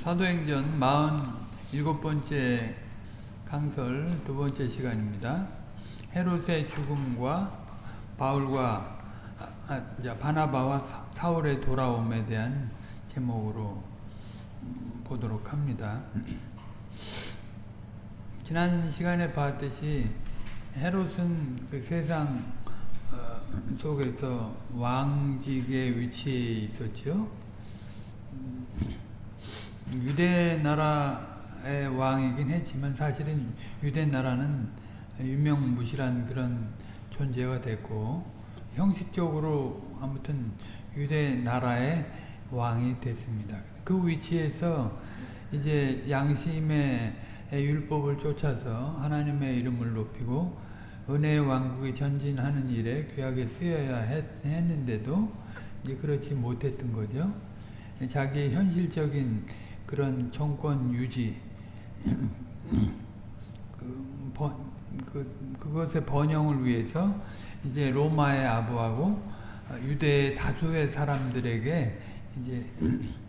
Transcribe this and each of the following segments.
사도행전 47번째 강설 두 번째 시간입니다. 헤롯의 죽음과 바울과 아, 아, 바나바와 사울의 돌아옴에 대한 제목으로 음, 보도록 합니다. 지난 시간에 봤듯이 헤롯은 그 세상 어, 속에서 왕직에 위치해 있었죠. 음, 유대 나라의 왕이긴 했지만 사실은 유대 나라는 유명무실한 그런 존재가 됐고 형식적으로 아무튼 유대 나라의 왕이 됐습니다. 그 위치에서 이제 양심의 율법을 쫓아서 하나님의 이름을 높이고 은혜의 왕국에 전진하는 일에 귀하게 쓰여야 했, 는데도 이제 그렇지 못했던 거죠. 자기의 현실적인 그런 정권 유지 그, 번, 그, 그것의 번영을 위해서 이제 로마에 아부하고 유대 다수의 사람들에게 이제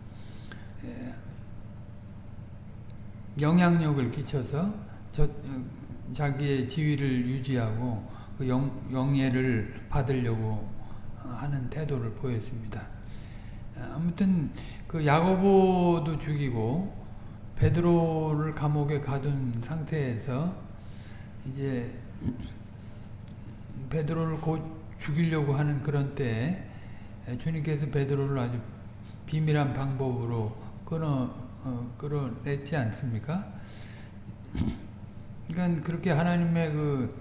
영향력을 끼쳐서 저, 자기의 지위를 유지하고 그 영, 영예를 받으려고 하는 태도를 보였습니다. 아무튼 그 야고보도 죽이고 베드로를 감옥에 가둔 상태에서 이제 베드로를 곧 죽이려고 하는 그런 때에 주님께서 베드로를 아주 비밀한 방법으로 끊어 어, 끌어냈지 않습니까? 그러니까 그렇게 하나님의 그,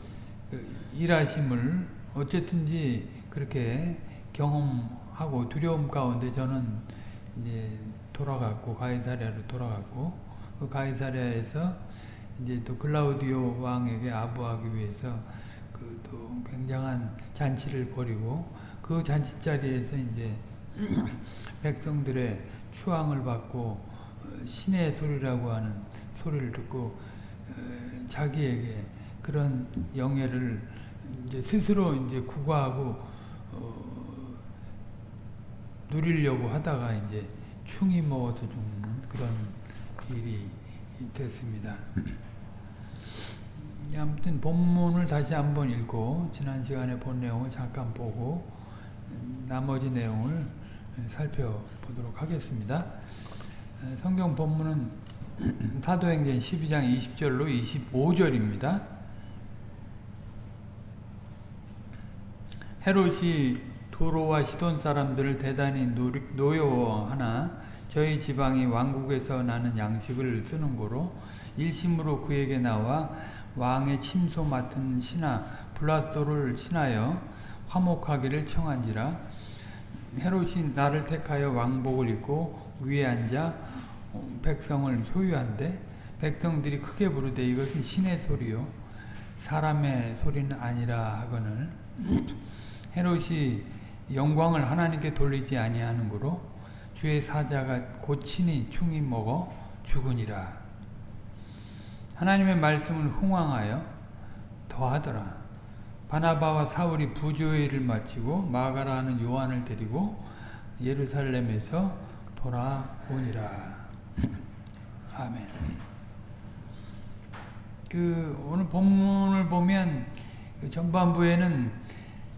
그 일하심을 어쨌든지 그렇게 경험하고 두려움 가운데 저는 이제 돌아갔고 가이사랴로 돌아갔고 그 가이사랴에서 이제 또 글라우디오 왕에게 아부하기 위해서 그 또 굉장한 잔치를 벌이고 그 잔치 자리에서 이제 백성들의 추앙을 받고 신의 소리라고 하는 소리를 듣고 자기에게 그런 영예를 이제 스스로 이제 구가하고 어, 누리려고 하다가 이제 충이 먹어서 죽는 그런 일이 됐습니다. 아무튼 본문을 다시 한번 읽고 지난 시간에 본 내용을 잠깐 보고 나머지 내용을 살펴보도록 하겠습니다. 성경 본문은 사도행전 12장 20절로 25절입니다. 헤롯이 도로와 시돈 사람들을 대단히 노여워하나 저희 지방이 왕국에서 나는 양식을 쓰는 고로 일심으로 그에게 나와 왕의 침소 맡은 신하 블라스도를 친하여 화목하기를 청한지라. 헤롯이 나를 택하여 왕복을 입고 위에 앉아 백성을 효유한데 백성들이 크게 부르되 이것은 신의 소리요 사람의 소리는 아니라 하거늘. 헤롯이 영광을 하나님께 돌리지 아니하는 거로 주의 사자가 고친이 충이 먹어 죽으니라. 하나님의 말씀을 흥황하여 더하더라. 바나바와 사울이 일을 마치고 마가라 하는 요한을 데리고 예루살렘에서 돌아오니라. 아멘. 그 오늘 본문을 보면 그 전반부에는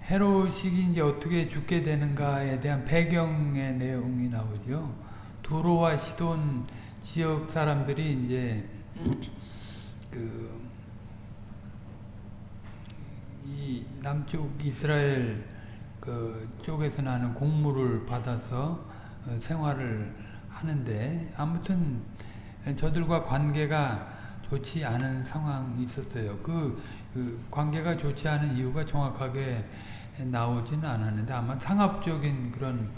헤롯이 이제 어떻게 죽게 되는가에 대한 배경의 내용이 나오죠. 두로와 시돈 지역 사람들이 이제 그 이 남쪽 이스라엘 그 쪽에서 나는 곡물을 받아서 생활을 하는데 아무튼 저들과 관계가 좋지 않은 상황이 있었어요. 그, 그 관계가 좋지 않은 이유가 정확하게 나오지는 않았는데 아마 상업적인 그런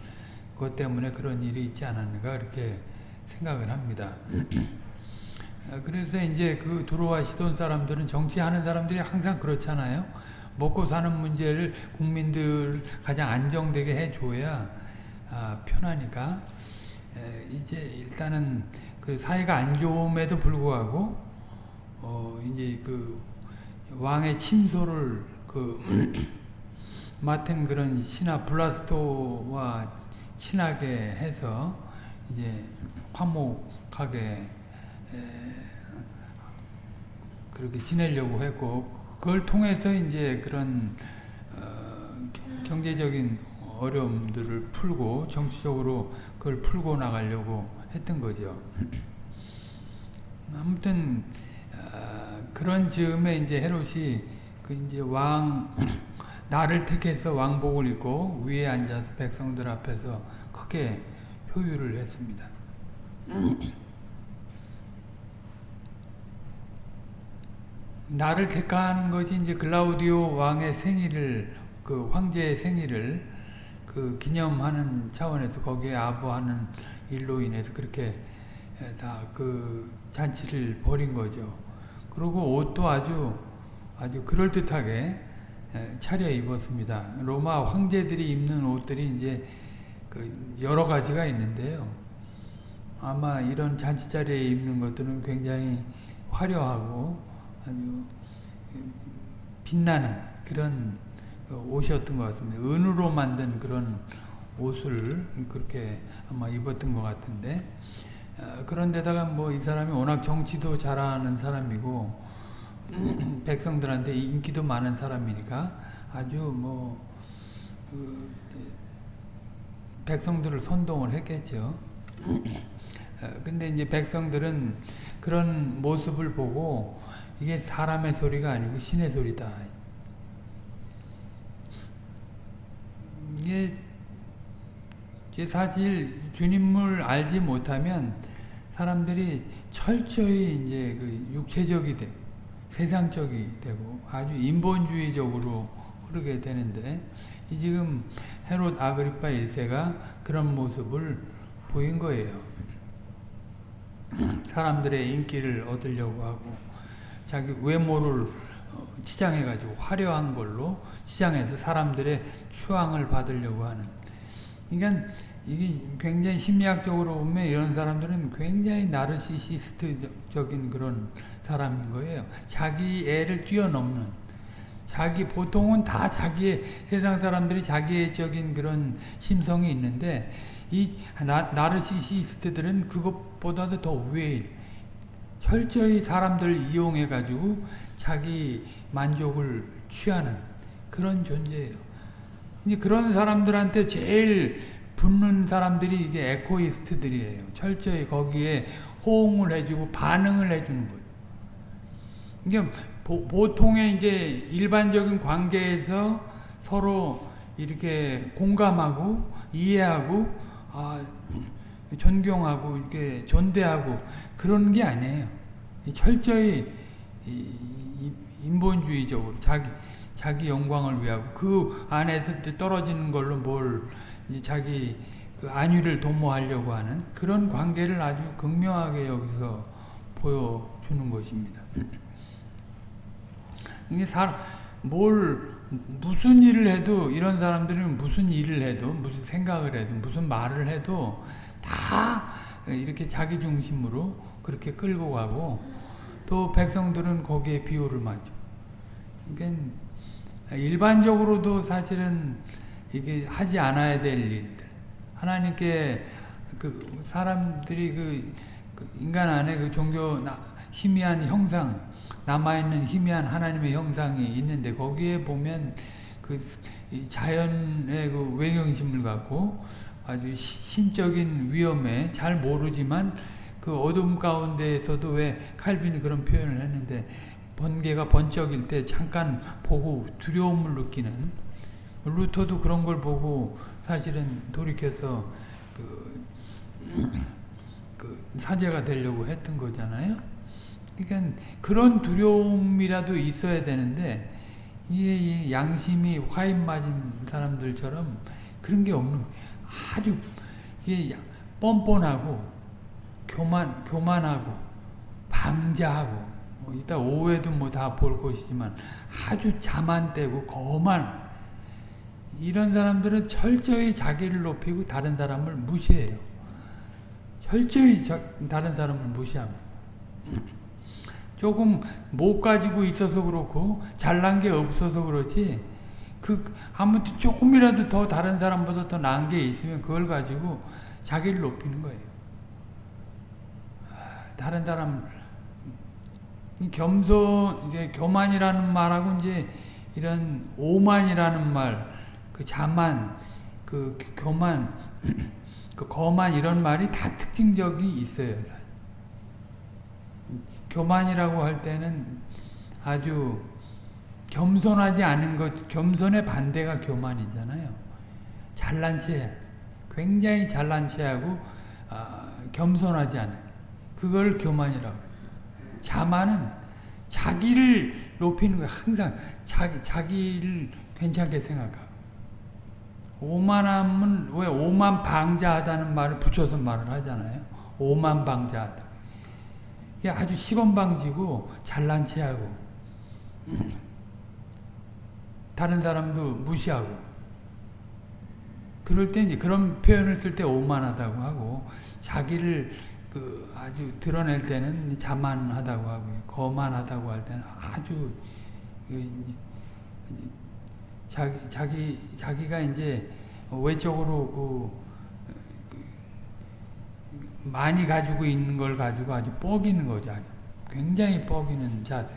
것 때문에 그런 일이 있지 않았는가 그렇게 생각을 합니다. 그래서 이제 그 두로와 시돈 사람들은 정치하는 사람들이 항상 그렇잖아요. 먹고 사는 문제를 국민들 가장 안정되게 해줘야 아, 편하니까 에, 이제 일단은 그 사회가 안 좋음에도 불구하고 어 이제 그 왕의 침소를 그 맡은 그런 신하 블라스토와 친하게 해서 이제 화목하게 에, 그렇게 지내려고 했고 그걸 통해서 이제 그런 어, 경- 경제적인 어려움들을 풀고 정치적으로 그걸 풀고 나가려고 했던 거죠. 아무튼 어, 그런 즈음에 이제 헤롯이 그 이제 왕 나를 택해서 왕복을 입고 위에 앉아서 백성들 앞에서 크게 효유를 했습니다. 나를 택한 것이 이제 글라우디오 왕의 생일을 그 황제의 생일을 그 기념하는 차원에서 거기에 아부하는 일로 인해서 그렇게 다 그 잔치를 벌인 거죠. 그리고 옷도 아주 아주 그럴 듯하게 차려 입었습니다. 로마 황제들이 입는 옷들이 이제 그 여러 가지가 있는데요. 아마 이런 잔치 자리에 입는 것들은 굉장히 화려하고 아주 빛나는 그런 옷이었던 것 같습니다. 은으로 만든 그런 옷을 그렇게 아마 입었던 것 같은데 그런데다가 뭐 이 사람이 워낙 정치도 잘하는 사람이고 백성들한테 인기도 많은 사람이니까 아주 뭐 그 백성들을 선동을 했겠죠. 근데 이제 백성들은 그런 모습을 보고 이게 사람의 소리가 아니고 신의 소리다. 이게 사실 주님을 알지 못하면 사람들이 철저히 이제 그 육체적이 되고 세상적이 되고 아주 인본주의적으로 흐르게 되는데 이 지금 헤롯 아그리파 1세가 그런 모습을 보인 거예요. 사람들의 인기를 얻으려고 하고 자기 외모를 치장해가지고 화려한 걸로 치장해서 사람들의 추앙을 받으려고 하는 그러니까 이게 굉장히 심리학적으로 보면 이런 사람들은 굉장히 나르시시스트적인 그런 사람인 거예요. 자기 애를 뛰어넘는 자기 보통은 다 자기의 세상 사람들이 자기애적인 그런 심성이 있는데 이 나, 나르시시스트들은 그것보다도 더 위에 철저히 사람들을 이용해 가지고 자기 만족을 취하는 그런 존재예요. 그런 사람들한테 제일 붙는 사람들이 이게 echoist들이에요. 철저히 거기에 호응을 해주고 반응을 해주는 거예요. 이게 보, 보통의 이제 일반적인 관계에서 서로 이렇게 공감하고 이해하고 아, 존경하고 이렇게 존대하고 그런 게 아니에요. 철저히 인본주의적으로 자기 자기 영광을 위하고 그 안에서 떨어지는 걸로 뭘 자기 그 안위를 도모하려고 하는 그런 관계를 아주 극명하게 여기서 보여주는 것입니다. 이게 사람 뭘 무슨 일을 해도 이런 사람들은 무슨 일을 해도 무슨 생각을 해도 무슨 말을 해도 다 이렇게 자기 중심으로 그렇게 끌고 가고 또 백성들은 거기에 비호를 맞죠. 그러니까 일반적으로도 사실은 이게 하지 않아야 될 일들. 하나님께 그 사람들이 그, 그 인간 안에 그 종교 희미한 형상 남아있는 희미한 하나님의 형상이 있는데 거기에 보면 그 자연의 그 외경심을 갖고 아주 신적인 위험에 잘 모르지만 그 어둠 가운데에서도 왜 칼빈이 그런 표현을 했는데 번개가 번쩍일 때 잠깐 보고 두려움을 느끼는 루터도 그런 걸 보고 사실은 돌이켜서 그, 그 사제가 되려고 했던 거잖아요. 그러니까 그런 두려움이라도 있어야 되는데 이 양심이 화인 맞은 사람들처럼 그런 게 없는 아주 이게 뻔뻔하고 교만 교만하고 방자하고 뭐 이따 오후에도 뭐 다 볼 것이지만 아주 자만되고 거만 이런 사람들은 철저히 자기를 높이고 다른 사람을 무시해요. 철저히 다른 사람을 무시합니다. 조금 못 가지고 있어서 그렇고 잘난 게 없어서 그렇지 그 아무튼 조금이라도 더 다른 사람보다 더 나은 게 있으면 그걸 가지고 자기를 높이는 거예요. 다른 사람 이 겸손 이제 교만이라는 말하고 이제 이런 오만이라는 말, 그 자만, 그 교만, 그 거만 이런 말이 다 특징적이 있어요. 교만이라고 할 때는 아주 겸손하지 않은 것, 겸손의 반대가 교만이잖아요. 잘난 체, 굉장히 잘난 체하고 아, 겸손하지 않은 그걸 교만이라고. 자만은 자기를 높이는 거 항상 자기 자기를 괜찮게 생각하고. 오만함은 왜 오만 방자하다는 말을 붙여서 말을 하잖아요. 오만 방자하다. 이게 아주 시건방지고 잘난 체하고 다른 사람도 무시하고 그럴 때 이제 그런 표현을 쓸 때 오만하다고 하고 자기를 그 아주 드러낼 때는 자만하다고 하고 거만하다고 할 때는 아주 그 자기 자기 자기가 이제 외적으로 그, 그 많이 가지고 있는 걸 가지고 아주 뻐기는 거죠. 아주 굉장히 뻐기는 자세.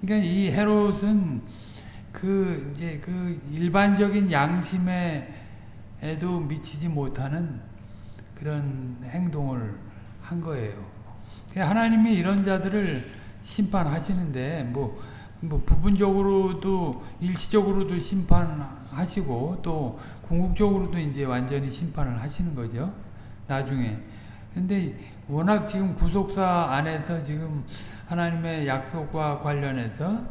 그러니까 이 헤롯은 그 이제 그 일반적인 양심에도 미치지 못하는 그런 행동을 한 거예요. 하나님이 이런 자들을 심판하시는데 뭐, 뭐 부분적으로도 일시적으로도 심판하시고 또 궁극적으로도 이제 완전히 심판을 하시는 거죠. 나중에. 근데 워낙 지금 구속사 안에서 지금 하나님의 약속과 관련해서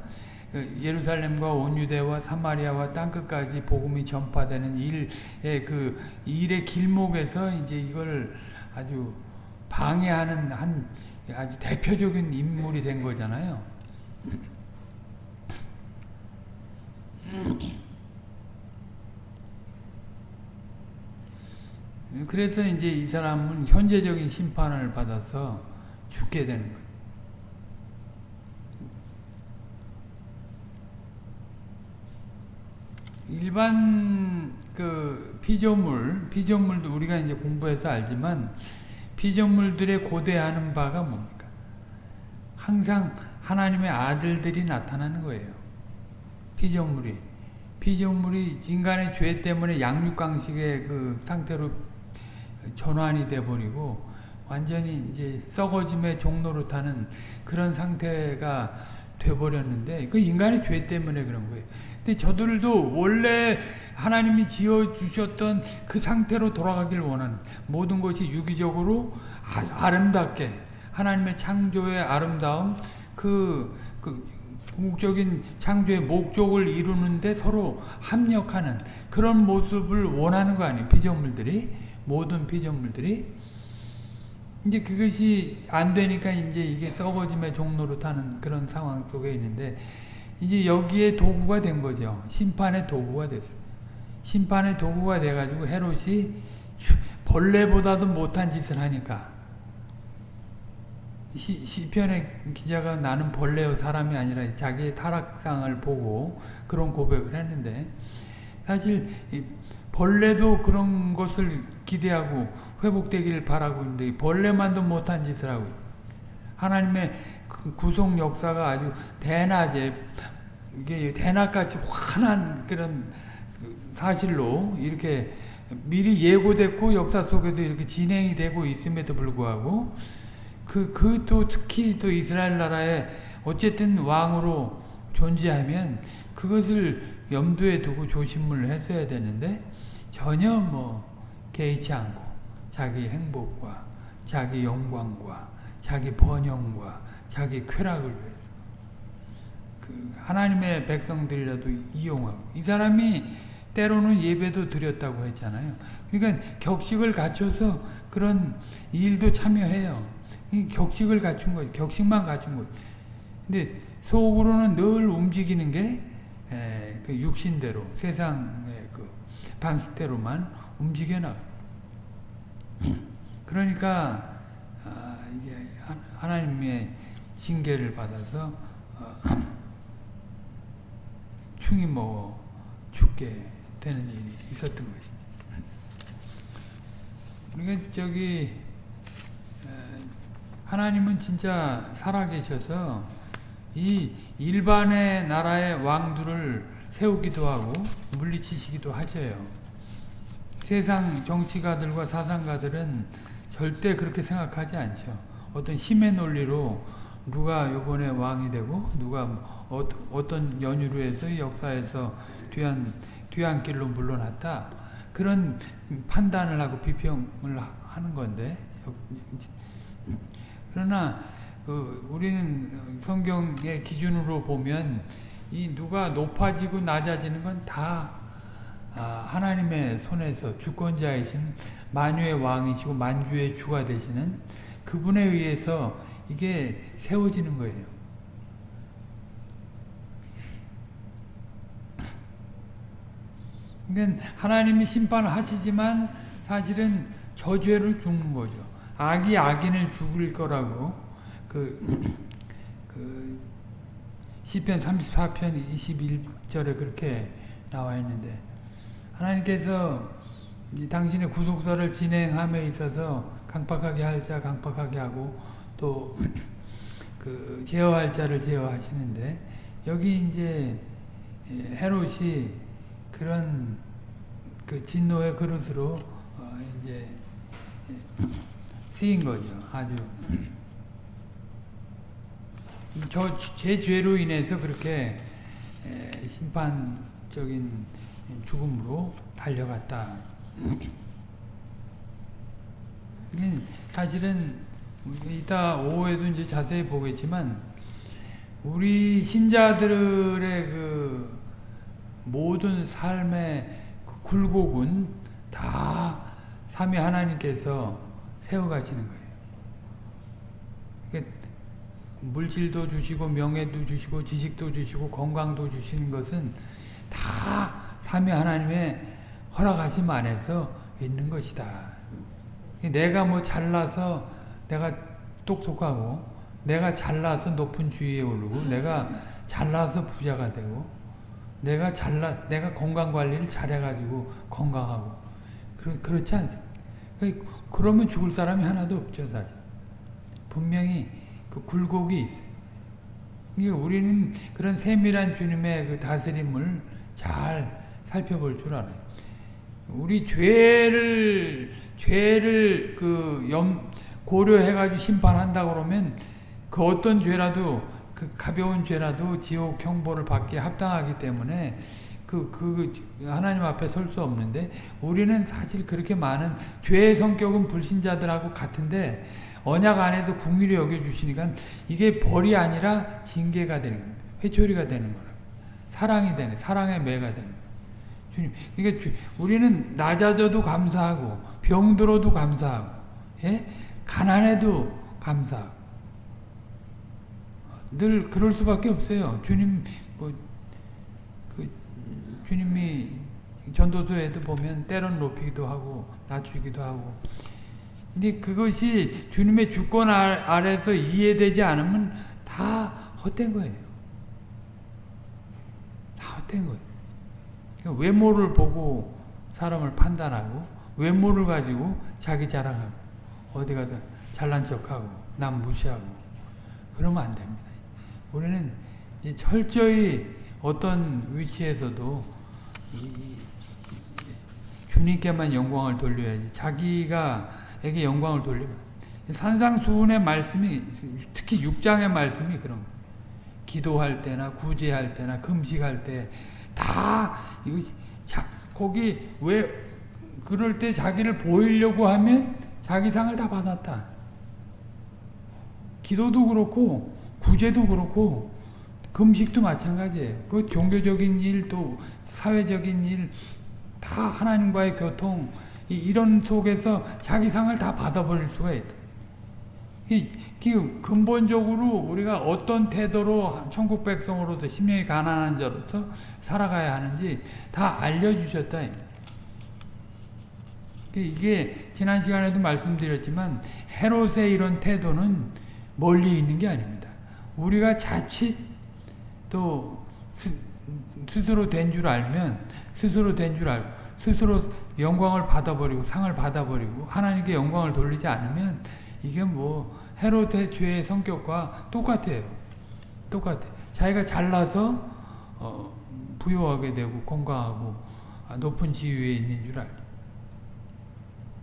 그 예루살렘과 온 유대와 사마리아와 땅끝까지 복음이 전파되는 일의 그 일의 길목에서 이제 이걸 아주 방해하는 한 아주 대표적인 인물이 된 거잖아요. 그래서 이제 이 사람은 현재적인 심판을 받아서 죽게 되는 거예요. 일반 그 피조물, 피조물도 우리가 이제 공부해서 알지만 피조물들의 고대하는 바가 뭡니까? 항상 하나님의 아들들이 나타나는 거예요. 피조물이. 피조물이 인간의 죄 때문에 양육강식의 그 상태로 전환이 돼버리고 완전히 이제 썩어짐의 종로로 타는 그런 상태가 돼버렸는데 그 인간의 죄 때문에 그런 거예요. 근데 저들도 원래 하나님이 지어 주셨던 그 상태로 돌아가길 원하는 모든 것이 유기적으로 아 름답게 하나님의 창조의 아름다움 그, 그 궁극적인 창조의 목적을 이루는데 서로 합력하는 그런 모습을 원하는 거 아니에요. 피조물들이 모든 피조물들이 이제 그것이 안 되니까 이제 이게 썩어짐의 종로로 타는 그런 상황 속에 있는데 이제 여기에 도구가 된 거죠. 심판의 도구가 됐어요. 심판의 도구가 돼가지고 헤롯이 벌레보다도 못한 짓을 하니까 시, 시편의 기자가 나는 벌레요 사람이 아니라 자기의 타락상을 보고 그런 고백을 했는데 사실 벌레도 그런 것을 기대하고 회복되기를 바라고 있는데 벌레만도 못한 짓을 하고 하나님의 그 구속 역사가 아주 대낮에 이게 대낮같이 환한 그런 사실로 이렇게 미리 예고됐고 역사 속에서 이렇게 진행이 되고 있음에도 불구하고 그, 그 또 특히 또 이스라엘 나라에 어쨌든 왕으로 존재하면 그것을 염두에 두고 조심을 했어야 되는데 전혀 뭐 개의치 않고 자기 행복과 자기 영광과 자기 번영과 자기 쾌락을 위해서 그 하나님의 백성들이라도 이용하고 이 사람이 때로는 예배도 드렸다고 했잖아요. 그러니까 격식을 갖춰서 그런 일도 참여해요. 격식을 갖춘 거예요. 격식만 갖춘 거예요. 근데 속으로는 늘 움직이는 게그 육신대로 세상의 그 방식대로만 움직여나. 그러니까 아, 이게 하나님의 징계를 받아서 어, 충이 먹어 죽게 되는 일이 있었던 것이죠. 그러니까 저기 에, 하나님은 진짜 살아계셔서 이 일반의 나라의 왕들을 세우기도 하고 물리치시기도 하셔요. 세상 정치가들과 사상가들은 절대 그렇게 생각하지 않죠. 어떤 힘의 논리로 누가 요번에 왕이 되고 누가 어, 어떤 연유로 해서 역사에서 뒤안 뒤안길로 물러났다. 그런 판단을 하고 비평을 하는 건데 그러나 그 우리는 성경의 기준으로 보면 이 누가 높아지고 낮아지는 건다 아, 하나님의 손에서 주권자이신 만유의 왕이시고 만주의 주가 되시는 그분에 의해서 이게 세워지는 거예요. 그러니까 하나님이 심판을 하시지만 사실은 저죄를 죽는 거죠. 악이 악인을 죽일 거라고 그, 그 시편 34편 21절에 그렇게 나와 있는데 하나님께서 당신의 구속사를 진행함에 있어서 강팍하게 할 자 강팍하게 하고 또 그 제어할 자를 제어하시는데 여기 이제 헤롯이 그런 그 진노의 그릇으로 어 이제 쓰인 거죠. 아주 저 제 죄로 인해서 그렇게 심판적인 죽음으로 달려갔다. 사실은 이따 오후에도 이제 자세히 보겠지만 우리 신자들의 그 모든 삶의 그 굴곡은 다 삼위 하나님께서 세워가시는 거예요. 그러니까 물질도 주시고 명예도 주시고 지식도 주시고 건강도 주시는 것은 다 삼위 하나님의 허락하심 안에서 있는 것이다. 내가 뭐 잘나서 내가 똑똑하고 내가 잘나서 높은 주위에 오르고 내가 잘나서 부자가 되고 내가 잘나 내가 건강 관리를 잘해가지고 건강하고 그렇, 그렇지 않습니다. 그러면 죽을 사람이 하나도 없죠 사실. 분명히 그 굴곡이 있어요. 우리는 그런 세밀한 주님의 그 다스림을 잘 살펴볼 줄 알아요. 우리 죄를 죄를 그 염, 고려해가지고 심판한다 그러면 그 어떤 죄라도 그 가벼운 죄라도 지옥 형벌을 받기에 합당하기 때문에 그, 그, 하나님 앞에 설 수 없는데, 우리는 사실 그렇게 많은, 죄의 성격은 불신자들하고 같은데, 언약 안에서 궁일이 여겨주시니까, 이게 벌이 아니라 징계가 되는 겁니다. 회초리가 되는 거라. 사랑이 되는, 사랑의 매가 되는 주님. 그러니까 주, 우리는 낮아져도 감사하고, 병들어도 감사하고, 예? 가난해도 감사하고. 늘 그럴 수밖에 없어요. 주님, 뭐, 그, 주님이 전도서에도 보면 때론 높이기도 하고, 낮추기도 하고. 근데 그것이 주님의 주권 아래서 이해되지 않으면 다 헛된 거예요. 다 헛된 거예요. 그러니까 외모를 보고 사람을 판단하고, 외모를 가지고 자기 자랑하고, 어디 가서 잘난 척하고, 남 무시하고, 그러면 안 됩니다. 우리는 철저히 어떤 위치에서도 주님께만 영광을 돌려야지 자기가 에게 영광을 돌리면 산상수훈의 말씀이 특히 6장의 말씀이 그런 기도할 때나 구제할 때나 금식할 때 다 이거 자 거기 왜 그럴 때 자기를 보이려고 하면 자기 상을 다 받았다. 기도도 그렇고 구제도 그렇고 금식도 마찬가지예요. 그 종교적인 일 또 사회적인 일 다 하나님과의 교통 이런 속에서 자기 상을 다 받아버릴 수가 있다. 근본적으로 우리가 어떤 태도로 천국 백성으로서 심령이 가난한 자로서 살아가야 하는지 다 알려주셨다. 이게 지난 시간에도 말씀드렸지만 헤롯의 이런 태도는 멀리 있는 게 아닙니다. 우리가 자칫 또 스, 스스로 된 줄 알면 스스로 된 줄 알고 스스로 영광을 받아버리고 상을 받아버리고 하나님께 영광을 돌리지 않으면 이게 뭐 헤롯의 죄의 성격과 똑같아요. 똑같아. 자기가 잘나서 어, 부유하게 되고 건강하고 높은 지위에 있는 줄 알죠.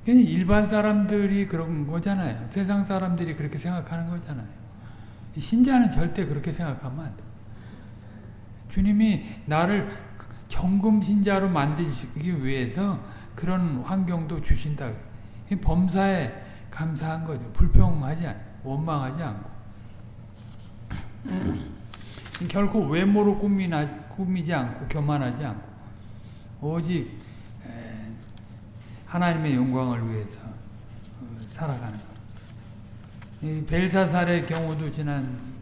일반 사람들이 그런 거잖아요. 세상 사람들이 그렇게 생각하는 거잖아요. 신자는 절대 그렇게 생각하면 안 돼. 주님이 나를 정금 신자로 만드시기 위해서 그런 환경도 주신다. 범사에 감사한 거죠. 불평하지 않고 원망하지 않고. 결코 외모로 꾸미나, 꾸미지 않고 교만하지 않고 오직 하나님의 영광을 위해서 어, 살아가는 것. 이 벨사살의 경우도 지난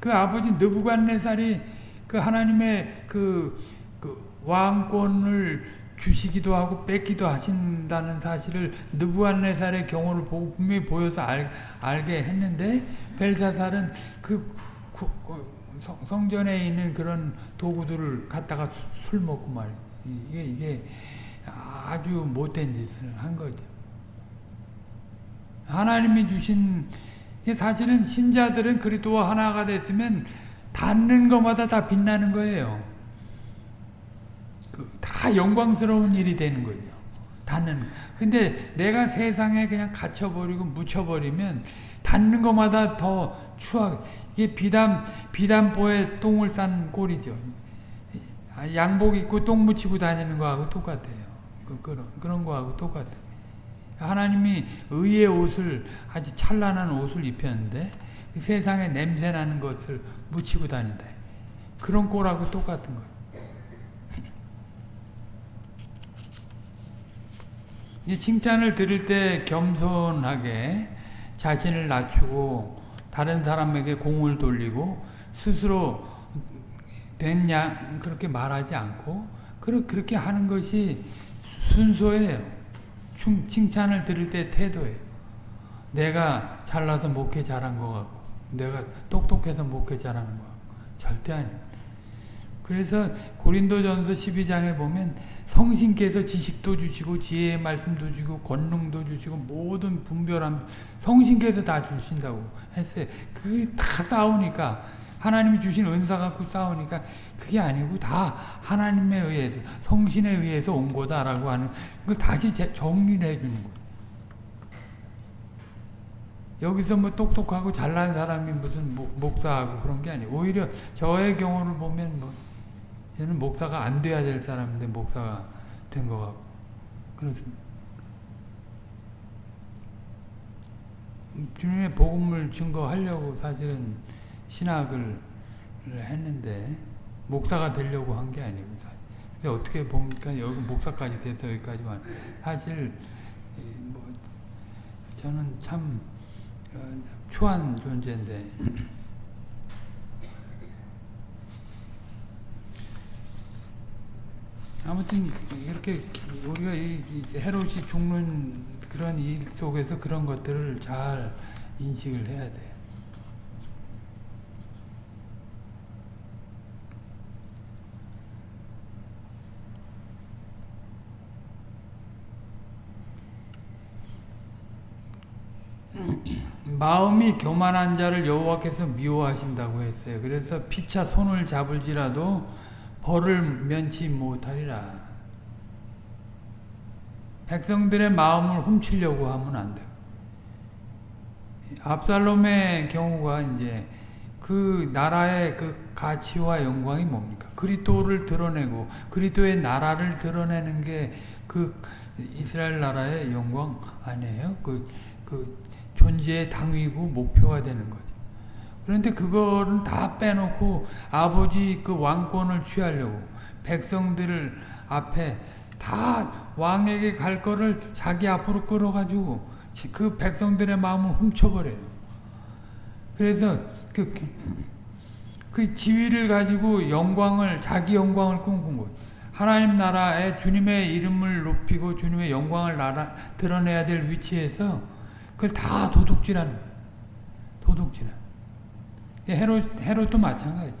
그 아버지 느부갓네살이 그 하나님의 그, 그 왕권을 주시기도 하고 뺏기도 하신다는 사실을 느부갓네살의 경우를 보고 분명히 보여서 알, 알게 했는데 벨사살은 그 구, 성 전에 있는 그런 도구들을 갖다가 술 먹고 말 이게 이게 아주 못된 짓을 한 거죠. 하나님이 주신 사실은 신자들은 그리스도와 하나가 됐으면 닿는 것마다 다 빛나는 거예요. 그다 영광스러운 일이 되는 거죠. 닿는. 근데 내가 세상에 그냥 갇혀버리고 묻혀버리면 닿는 것마다 더 추악. 이게 비담 비담보에 똥을 싼 꼴이죠. 양복 입고 똥 묻히고 다니는 거하고 똑같아요. 그, 그런 그런 거하고 똑같아요. 하나님이 의의 옷을 아주 찬란한 옷을 입혔는데 그 세상에 냄새 나는 것을 묻히고 다닌다. 그런 꼴하고 똑같은 거예요. 칭찬을 들을 때 겸손하게 자신을 낮추고 다른 사람에게 공을 돌리고 스스로 됐냐 그렇게 말하지 않고 그렇게 하는 것이 순서예요. 칭찬을 들을 때 태도예요. 내가 잘나서 목회 잘한 것 같고 내가 똑똑해서 목회 잘하는 거 절대 아니에요. 그래서 고린도전서 12장에 보면 성신께서 지식도 주시고 지혜의 말씀도 주시고 권능도 주시고 모든 분별함 성신께서 다 주신다고 했어요. 그게 다 싸우니까 하나님이 주신 은사 갖고 싸우니까 그게 아니고 다 하나님에 의해서 성신에 의해서 온 거다라고 하는 그걸 다시 정리를 해주는 거예요. 여기서 뭐 똑똑하고 잘난 사람이 무슨 목사하고 그런 게 아니에요. 오히려 저의 경우를 보면 뭐 저는 목사가 안 돼야 될 사람인데 목사가 된 것 같고 그렇습니다. 주님의 복음을 증거하려고 사실은 신학을 했는데 목사가 되려고 한 게 아니고 근데 어떻게 보니까? 여기 목사까지 돼서 여기까지 왔 사실 뭐 저는 참 어, 추한 존재인데. 아무튼 이렇게 우리가 이 헤롯이 죽는 그런 일 속에서 그런 것들을 잘 인식을 해야 돼. 마음이 교만한 자를 여호와께서 미워하신다고 했어요. 그래서 피차 손을 잡을지라도 벌을 면치 못하리라. 백성들의 마음을 훔치려고 하면 안 돼. 압살롬의 경우가 이제 그 나라의 그 가치와 영광이 뭡니까? 그리스도를 드러내고 그리스도의 나라를 드러내는 게 그 이스라엘 나라의 영광 아니에요? 그, 그 존재의 당위고 목표가 되는 거죠. 그런데 그거는 다 빼놓고 아버지 그 왕권을 취하려고 백성들을 앞에 다 왕에게 갈 거를 자기 앞으로 끌어가지고 그 백성들의 마음을 훔쳐버려요. 그래서 그, 그 지위를 가지고 영광을, 자기 영광을 꿈꾼 거예요. 하나님 나라에 주님의 이름을 높이고 주님의 영광을 나라, 드러내야 될 위치에서 그걸 다 도둑질하는 도둑질하는 헤롯, 헤롯도 마찬가지.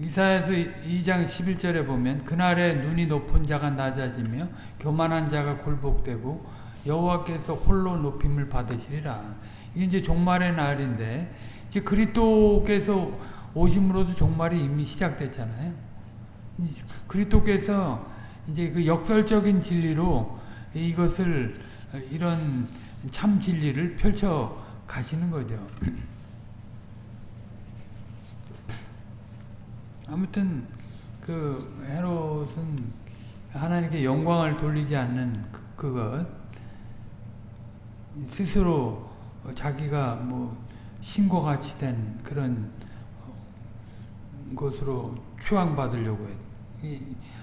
이사야서 2장 11절에 보면 그날에 눈이 높은 자가 낮아지며 교만한 자가 굴복되고 여호와께서 홀로 높임을 받으시리라. 이게 이제 종말의 날인데 이제 그리스도께서 오심으로도 종말이 이미 시작됐잖아요. 그리스도께서 이제 그 역설적인 진리로 이것을 이런 참 진리를 펼쳐 가시는 거죠. 아무튼 그 헤롯은 하나님께 영광을 돌리지 않는 그, 그것 스스로 자기가 뭐 신과 같이 된 그런 것으로 추앙받으려고 했.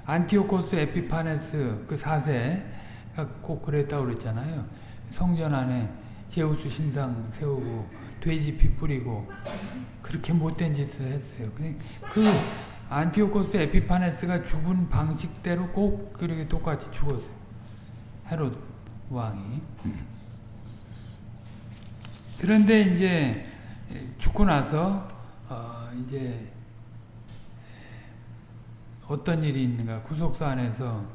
안티오코스 에피파네스 그 4세가 꼭 그랬다고 그랬잖아요. 성전 안에 제우스 신상 세우고 돼지 피 뿌리고 그렇게 못된 짓을 했어요. 그 안티오코스 에피파네스가 죽은 방식대로 꼭 그렇게 똑같이 죽었어요. 헤롯 왕이. 그런데 이제 죽고 나서 어 이제 어떤 일이 있는가 구속사 안에서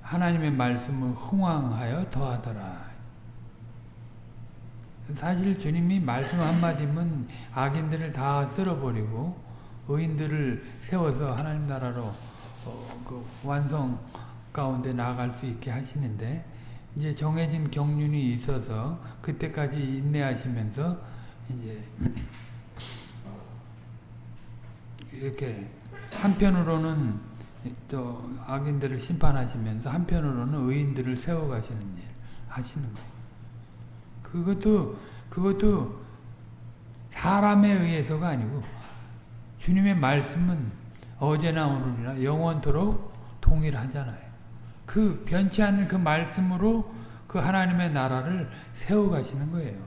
하나님의 말씀을 흥왕하여 더하더라. 사실 주님이 말씀 한마디면 악인들을 다 쓸어버리고 의인들을 세워서 하나님 나라로 어, 그 완성 가운데 나아갈 수 있게 하시는데 이제 정해진 경륜이 있어서 그때까지 인내하시면서 이제 이렇게 한편으로는 또 악인들을 심판하시면서 한편으로는 의인들을 세워가시는 일 하시는 거예요. 그것도 그것도 사람에 의해서가 아니고 주님의 말씀은 어제나 오늘이나 영원토록 동일하잖아요. 그 변치 않는 그 말씀으로 그 하나님의 나라를 세워가시는 거예요.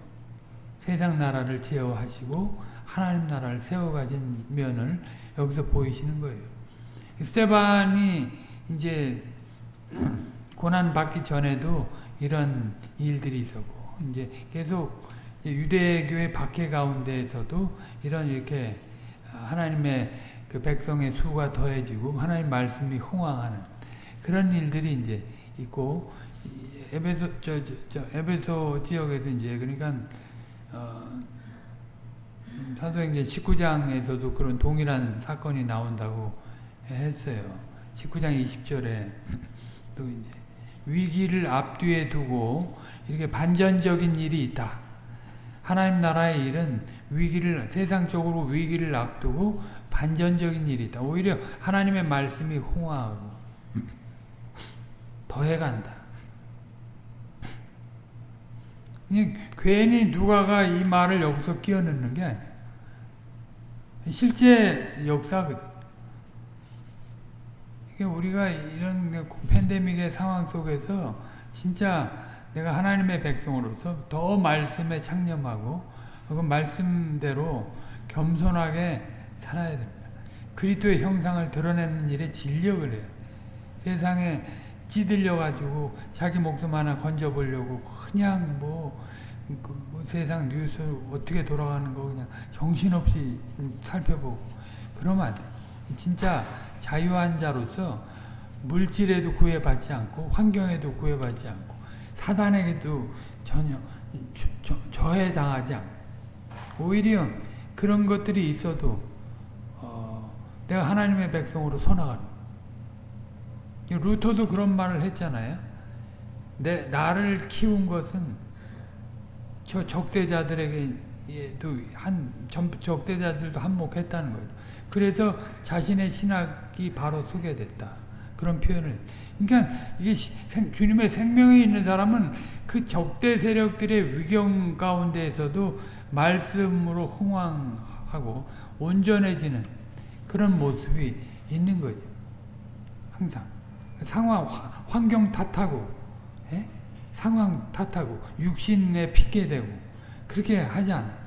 세상 나라를 제어하시고 하나님 나라를 세워가신 면을 여기서 보이시는 거예요. 스테반이 이제 고난 받기 전에도 이런 일들이 있었고 이제 계속 유대교의 박해 가운데에서도 이런 이렇게 하나님의 그 백성의 수가 더해지고 하나님 말씀이 흥왕하는 그런 일들이 이제 있고 에베소 저, 저, 저 에베소 지역에서 이제 그러니까 어, 사도행전 19장에서도 그런 동일한 사건이 나온다고 했어요. 19장 20절에 또 이제 위기를 앞뒤에 두고 이렇게 반전적인 일이 있다. 하나님 나라의 일은 위기를 세상적으로 위기를 앞두고 반전적인 일이 있다. 오히려 하나님의 말씀이 홍하고 더해간다. 괜히 누가가 이 말을 여기서 끼워 넣는 게 아니야. 실제 역사거든. 우리가 이런 팬데믹의 상황 속에서 진짜 내가 하나님의 백성으로서 더 말씀에 창념하고 그 말씀대로 겸손하게 살아야 됩니다. 그리스도의 형상을 드러내는 일에 진력을 해요. 세상에 찌들려 가지고 자기 목숨 하나 건져보려고 그냥 뭐, 그 뭐 세상 뉴스 어떻게 돌아가는 거 그냥 정신없이 살펴보고 그러면 안 돼. 진짜 자유한 자로서 물질에도 구애받지 않고 환경에도 구애받지 않고 사단에게도 전혀 저, 해당하지 않고 오히려 그런 것들이 있어도 어, 내가 하나님의 백성으로 서나가는 루터도 그런 말을 했잖아요. 내 나를 키운 것은 저 적대자들에게 도한 적대자들도 한몫했다는 거예요. 그래서 자신의 신학이 바로 소개됐다. 그런 표현을. 그러니까 이게 생, 주님의 생명에 있는 사람은 그 적대 세력들의 위경 가운데에서도 말씀으로 흥왕하고 온전해지는 그런 모습이 있는 거죠. 항상. 상황, 환경 탓하고, 예? 상황 탓하고, 육신에 핑계대고, 그렇게 하지 않아. 그, 주,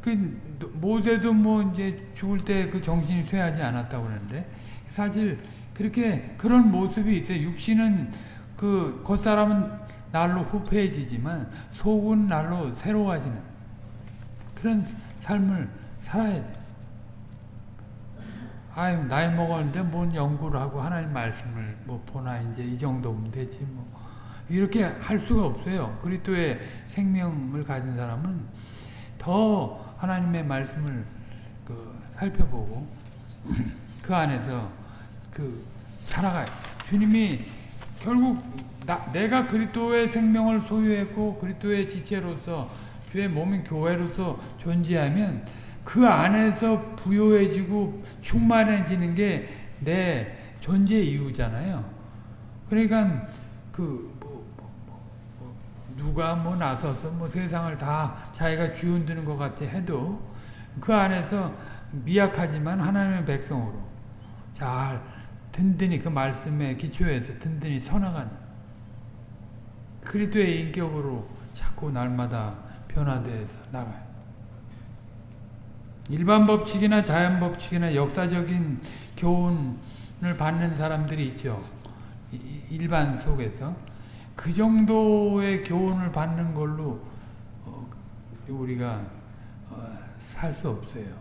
그, 모세도 뭐 이제 죽을 때 그 정신이 쇠하지 않았다고 그러는데, 사실 그렇게 그런 모습이 있어요. 육신은 그 겉사람은 날로 후패해지지만 속은 날로 새로워지는 그런 삶을 살아야 돼. 아유 나이 먹었는데 뭔 연구를 하고 하나님 말씀을 뭐 보나 이제 이 정도면 되지 뭐 이렇게 할 수가 없어요. 그리스도의 생명을 가진 사람은 더 하나님의 말씀을 그 살펴보고 그 안에서 그 자라가요. 주님이 결국 나, 내가 그리스도의 생명을 소유했고 그리스도의 지체로서 주의 몸인 교회로서 존재하면 그 안에서 부요해지고 충만해지는 게 내 존재 이유잖아요. 그러니까 그 누가 뭐 나서서 뭐 세상을 다 자기가 쥐운드는 것 같아 해도 그 안에서 미약하지만 하나님의 백성으로 잘 든든히 그 말씀에 기초해서 든든히 서나가는 그리스도의 인격으로 자꾸 날마다 변화되어서 나가요. 일반 법칙이나 자연 법칙이나 역사적인 교훈을 받는 사람들이 있죠. 일반 속에서 그 정도의 교훈을 받는 걸로 우리가 살수 없어요.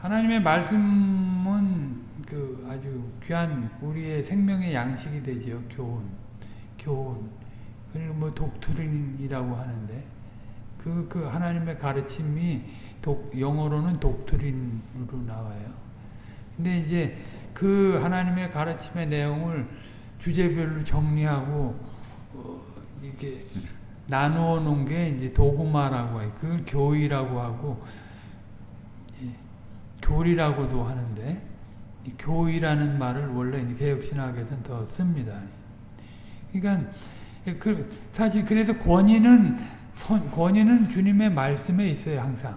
하나님의 말씀은 그 아주 귀한 우리의 생명의 양식이 되지요. 교훈, 교훈. 뭐 독트린이라고 하는데 그, 그 하나님의 가르침이 독, 영어로는 독트린으로 나와요. 근데 이제 그 하나님의 가르침의 내용을 주제별로 정리하고 어, 이렇게 나누어 놓은 게 이제 도구마라고 해요. 그걸 교의라고 하고 예, 교리라고도 하는데 교의라는 말을 원래 개혁신학에서는 더 씁니다. 그러니까 그 사실 그래서 권위는 선, 권위는 주님의 말씀에 있어요 항상.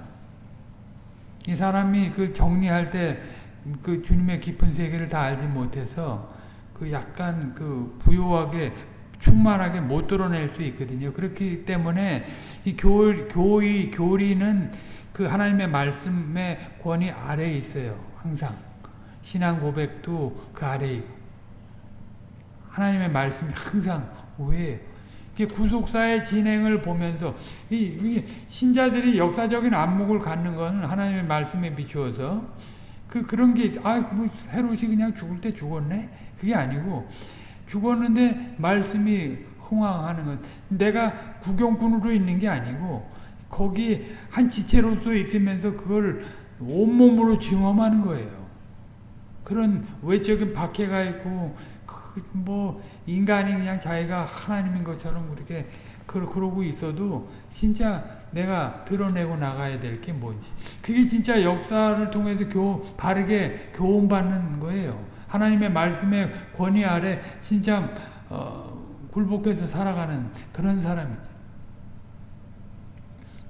이 사람이 그 정리할 때 그 주님의 깊은 세계를 다 알지 못해서 그 약간 그 부요하게 충만하게 못 드러낼 수 있거든요. 그렇기 때문에 이 교, 교의, 교리는 그 하나님의 말씀의 권위 아래에 있어요. 항상. 신앙 고백도 그 아래에 있고. 하나님의 말씀이 항상 왜 구속사의 진행을 보면서 이, 이 신자들이 역사적인 안목을 갖는 것은 하나님의 말씀에 비추어서 그 그런 게 아 뭐 헤롯이 그냥 죽을 때 죽었네 그게 아니고 죽었는데 말씀이 흥황하는 것 내가 구경꾼으로 있는 게 아니고 거기 한 지체로서 있으면서 그걸 온몸으로 증험하는 거예요. 그런 외적인 박해가 있고 뭐 인간이 그냥 자기가 하나님인 것처럼 그렇게 그러고 있어도 진짜 내가 드러내고 나가야 될 게 뭔지 그게 진짜 역사를 통해서 교 바르게 교훈받는 거예요. 하나님의 말씀의 권위 아래 진짜 어, 굴복해서 살아가는 그런 사람이죠.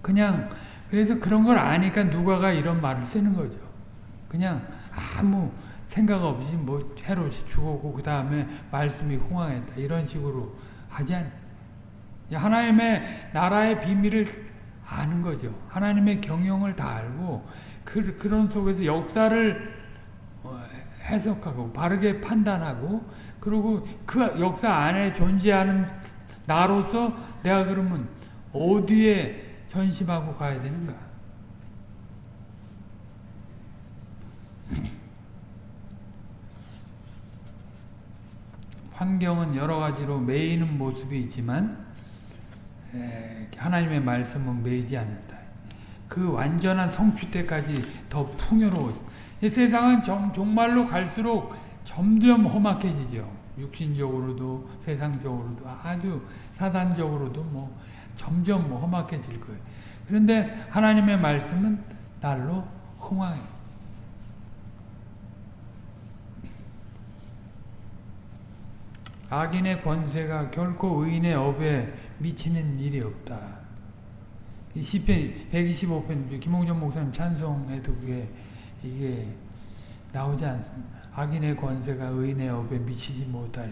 그냥 그래서 그런 걸 아니까 누가가 이런 말을 쓰는 거죠. 그냥 아무 생각 없이 뭐 헤롯이 죽었고 그 다음에 말씀이 홍황했다 이런 식으로 하지 않. 하나님의 나라의 비밀을 아는 거죠. 하나님의 경영을 다 알고 그, 그런 속에서 역사를 어, 해석하고 바르게 판단하고 그리고 그 역사 안에 존재하는 나로서 내가 그러면 어디에 전심하고 가야 되는가? 환경은 여러 가지로 매이는 모습이 있지만 하나님의 말씀은 매이지 않는다. 그 완전한 성취 때까지 더 풍요로워. 세상은 정, 정말로 갈수록 점점 험악해지죠. 육신적으로도 세상적으로도 아주 사단적으로도 뭐 점점 뭐 험악해질 거예요. 그런데 하나님의 말씀은 날로 흥황해요. 악인의 권세가 결코 의인의 업에 미치는 일이 없다. 이 시편 125편 김홍전 목사님 찬송에도 그게 이게 나오지 않습니다. 악인의 권세가 의인의 업에 미치지 못하리.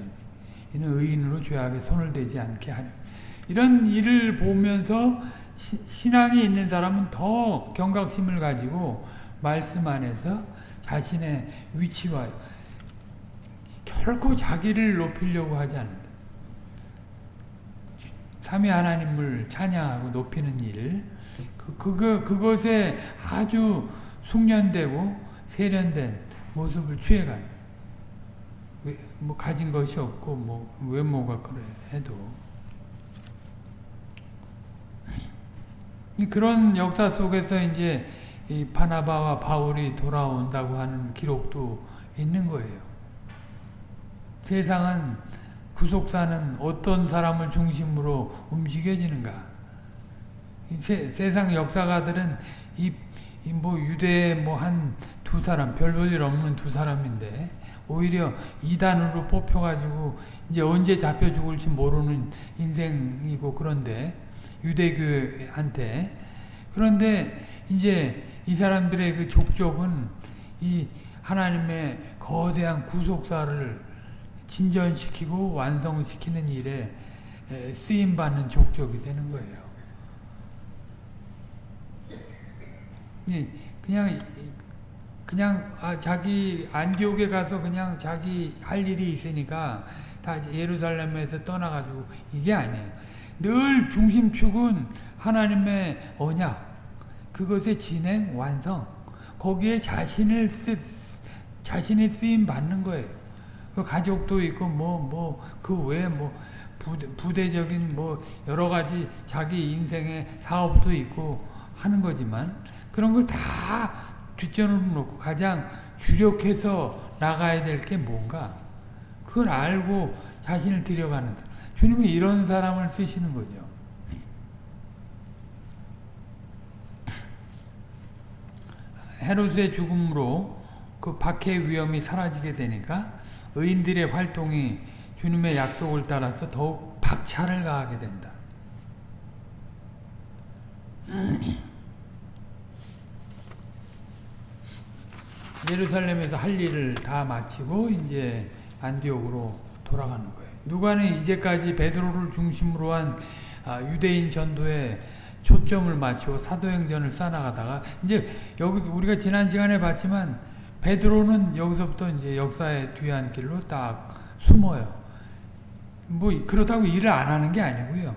이는 의인으로 죄악에 손을 대지 않게 하려. 이런 일을 보면서 시, 신앙이 있는 사람은 더 경각심을 가지고 말씀 안에서 자신의 위치와 결코 자기를 높이려고 하지 않는다. 삼위 하나님을 찬양하고 높이는 일, 그, 그거, 그것에 아주 숙련되고 세련된 모습을 취해가는. 왜, 뭐 가진 것이 없고 뭐 외모가 그래 해도 그런 역사 속에서 이제 이 바나바와 바울이 돌아온다고 하는 기록도 있는 거예요. 세상은 구속사는 어떤 사람을 중심으로 움직여지는가? 세, 세상 역사가들은 이, 이 뭐 유대 뭐 한 두 사람 별 볼 일 없는 두 사람인데 오히려 이단으로 뽑혀가지고 이제 언제 잡혀 죽을지 모르는 인생이고 그런데 유대교한테 그런데 이제 이 사람들의 그 족족은 이 하나님의 거대한 구속사를 진전시키고 완성시키는 일에 쓰임받는 족족이 되는 거예요. 그냥 그냥 아 자기 안디옥에 가서 그냥 자기 할 일이 있으니까 다 예루살렘에서 떠나가지고 이게 아니에요. 늘 중심축은 하나님의 언약, 그것의 진행, 완성, 거기에 자신을 쓰, 자신이 쓰임 받는 거예요. 그 가족도 있고 뭐 뭐 그 외에 뭐 부대, 부대적인 뭐 여러 가지 자기 인생의 사업도 있고 하는 거지만 그런 걸 다 뒷전으로 놓고 가장 주력해서 나가야 될 게 뭔가 그걸 알고 자신을 들여가는 주님이 이런 사람을 쓰시는 거죠. 헤롯의 죽음으로 그 박해의 위험이 사라지게 되니까 의인들의 활동이 주님의 약속을 따라서 더욱 박차를 가하게 된다. 예루살렘에서 할 일을 다 마치고 이제 안디옥으로 돌아가는 거예요. 누가는 이제까지 베드로를 중심으로 한 아, 유대인 전도에 초점을 맞추고 사도행전을 쌓아가다가 이제 여기 우리가 지난 시간에 봤지만 베드로는 여기서부터 이제 역사의 뒤안길로 딱 숨어요. 뭐 그렇다고 일을 안 하는 게 아니고요.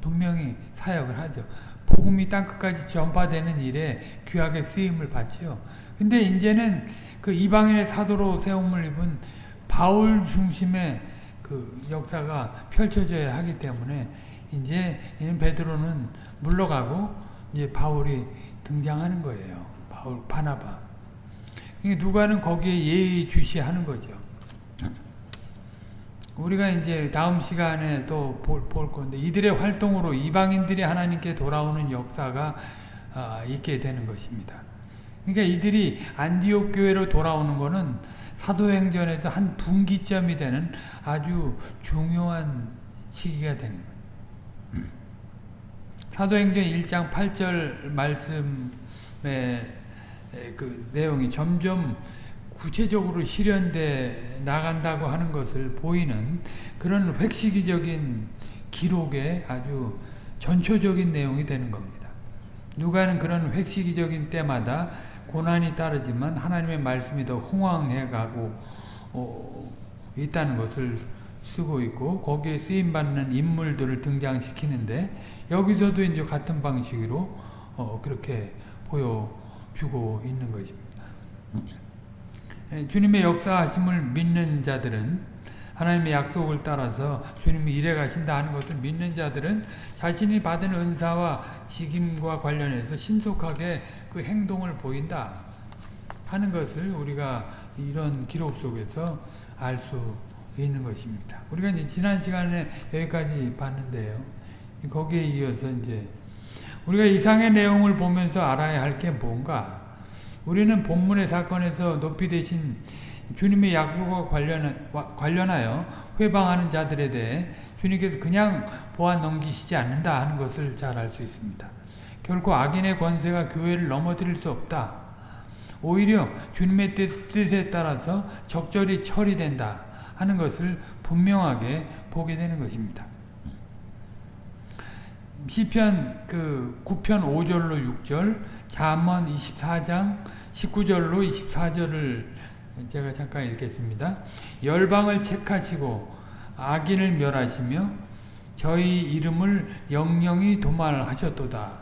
분명히 사역을 하죠. 복음이 땅 끝까지 전파되는 일에 귀하게 쓰임을 받지요. 근데 이제는 그 이방인의 사도로 세움을 입은 바울 중심의 그 역사가 펼쳐져야 하기 때문에 이제 베드로는 물러가고 이제 바울이 등장하는 거예요. 바울 바나바. 누가는 거기에 예의 주시하는 거죠. 우리가 이제 다음 시간에 또 볼 건데 이들의 활동으로 이방인들이 하나님께 돌아오는 역사가 아, 있게 되는 것입니다. 그러니까 이들이 안디옥 교회로 돌아오는 것은 사도행전에서 한 분기점이 되는 아주 중요한 시기가 되는 거예요. 사도행전 1장 8절 말씀의 그 내용이 점점 구체적으로 실현돼 나간다고 하는 것을 보이는 그런 획시기적인 기록의 아주 전초적인 내용이 되는 겁니다. 누가는 그런 획시기적인 때마다 고난이 따르지만 하나님의 말씀이 더 흥왕해 가고 어, 있다는 것을 쓰고 있고 거기에 쓰임 받는 인물들을 등장시키는데 여기서도 이제 같은 방식으로 어, 그렇게 보여 주고 있는 것입니다. 예, 주님의 역사하심을 믿는 자들은 하나님의 약속을 따라서 주님이 일해 가신다 하는 것을 믿는 자들은 자신이 받은 은사와 직임과 관련해서 신속하게 그 행동을 보인다 하는 것을 우리가 이런 기록 속에서 알 수 있는 것입니다. 우리가 이제 지난 시간에 여기까지 봤는데요. 거기에 이어서 이제 우리가 이상의 내용을 보면서 알아야 할 게 뭔가 우리는 본문의 사건에서 높이 되신 주님의 약속과 관련, 관련 하여 회방하는 자들에 대해 주님께서 그냥 보안 넘기시지 않는다 하는 것을 잘 알 수 있습니다. 결코 악인의 권세가 교회를 넘어뜨릴 수 없다. 오히려 주님의 뜻에 따라서 적절히 처리된다 하는 것을 분명하게 보게 되는 것입니다. 시편 그 9편 5절로 6절, 잠언 24장 19절로 24절을 제가 잠깐 읽겠습니다. 열방을 책하시고 악인을 멸하시며 저희 이름을 영영이 도말하셨도다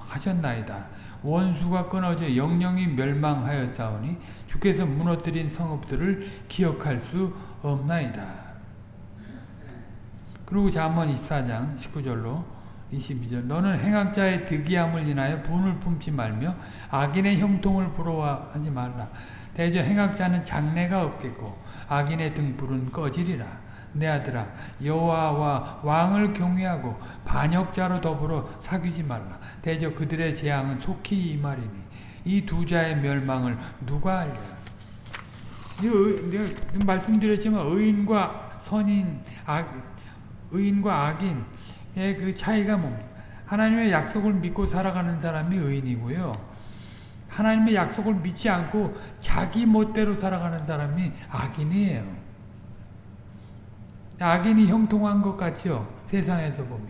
하셨나이다. 원수가 끊어져 영영이 멸망하였사오니 주께서 무너뜨린 성읍들을 기억할 수 없나이다. 그리고 잠언 24장 19절로 22절 너는 행악자의 득이함을 인하여 분을 품지 말며 악인의 형통을 부러워하지 말라. 대저 행악자는 장래가 없겠고 악인의 등불은 꺼지리라. 내 아들아 여호와와 왕을 경외하고 반역자로 더불어 사귀지 말라. 대저 그들의 재앙은 속히 임하리니 이 두 자의 멸망을 누가 알랴. 내가 말씀드렸지만 의인과 선인, 악, 의인과 악인의 그 차이가 뭡니까? 하나님의 약속을 믿고 살아가는 사람이 의인이고요. 하나님의 약속을 믿지 않고 자기 멋대로 살아가는 사람이 악인이에요. 악인이 형통한 것 같죠? 세상에서 보면.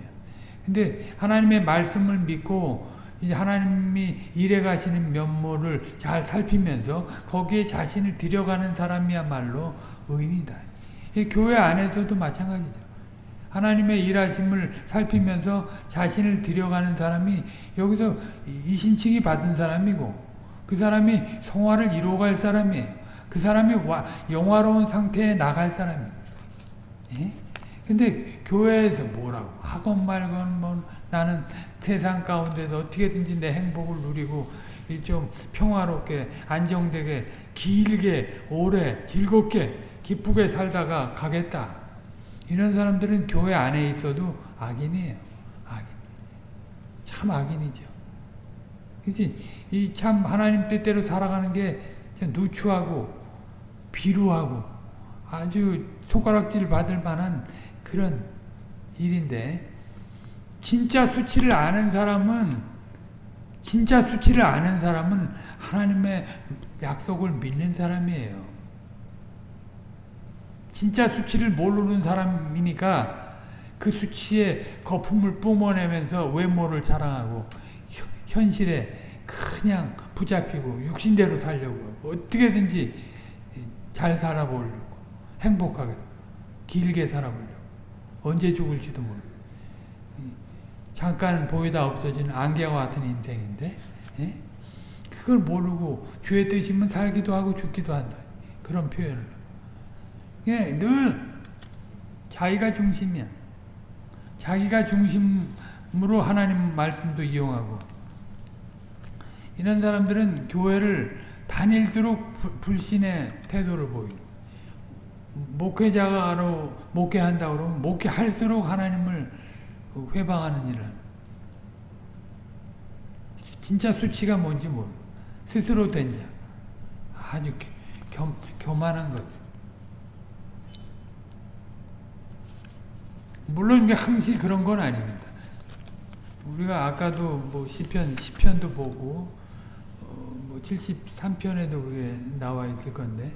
근데 하나님의 말씀을 믿고 이제 하나님이 일해 가시는 면모를 잘 살피면서 거기에 자신을 들여가는 사람이야말로 의인이다. 교회 안에서도 마찬가지죠. 하나님의 일하심을 살피면서 자신을 들여가는 사람이 여기서 이신칭이 받은 사람이고 그 사람이 성화를 이루어갈 사람이에요. 그 사람이 영화로운 상태에 나갈 사람이에요. 예? 근데 교회에서 뭐라고 학원 말건 뭐 나는 세상 가운데서 어떻게든지 내 행복을 누리고 좀 평화롭게 안정되게 길게 오래 즐겁게 기쁘게 살다가 가겠다. 이런 사람들은 교회 안에 있어도 악인이에요. 악인. 참 악인이죠. 이참 하나님 뜻대로 살아가는 게 누추하고 비루하고 아주 손가락질 받을 만한 그런 일인데 진짜 수치를 아는 사람은 진짜 수치를 아는 사람은 하나님의 약속을 믿는 사람이에요. 진짜 수치를 모르는 사람이니까 그 수치에 거품을 뿜어내면서 외모를 자랑하고 현실에 그냥 붙잡히고 육신대로 살려고 어떻게든지 잘 살아보려고 행복하게 길게 살아보려고. 언제 죽을지도 모르고. 잠깐 보이다 없어지는 안개와 같은 인생인데 예? 그걸 모르고 주의 뜻이면 살기도 하고 죽기도 한다. 그런 표현을 예, 늘 자기가 중심이야 자기가 중심으로 하나님 말씀도 이용하고 이런 사람들은 교회를 다닐수록 불신의 태도를 보이는 목회자로 목회한다 그러면 목회할수록 하나님을 회방하는 일을 진짜 수치가 뭔지 모르 스스로 된 자. 아주 겸, 교만한 것. 물론 항시 그런 건 아닙니다. 우리가 아까도 뭐 시편, 시편도 보고, 어, 뭐 73편에도 그게 나와 있을 건데,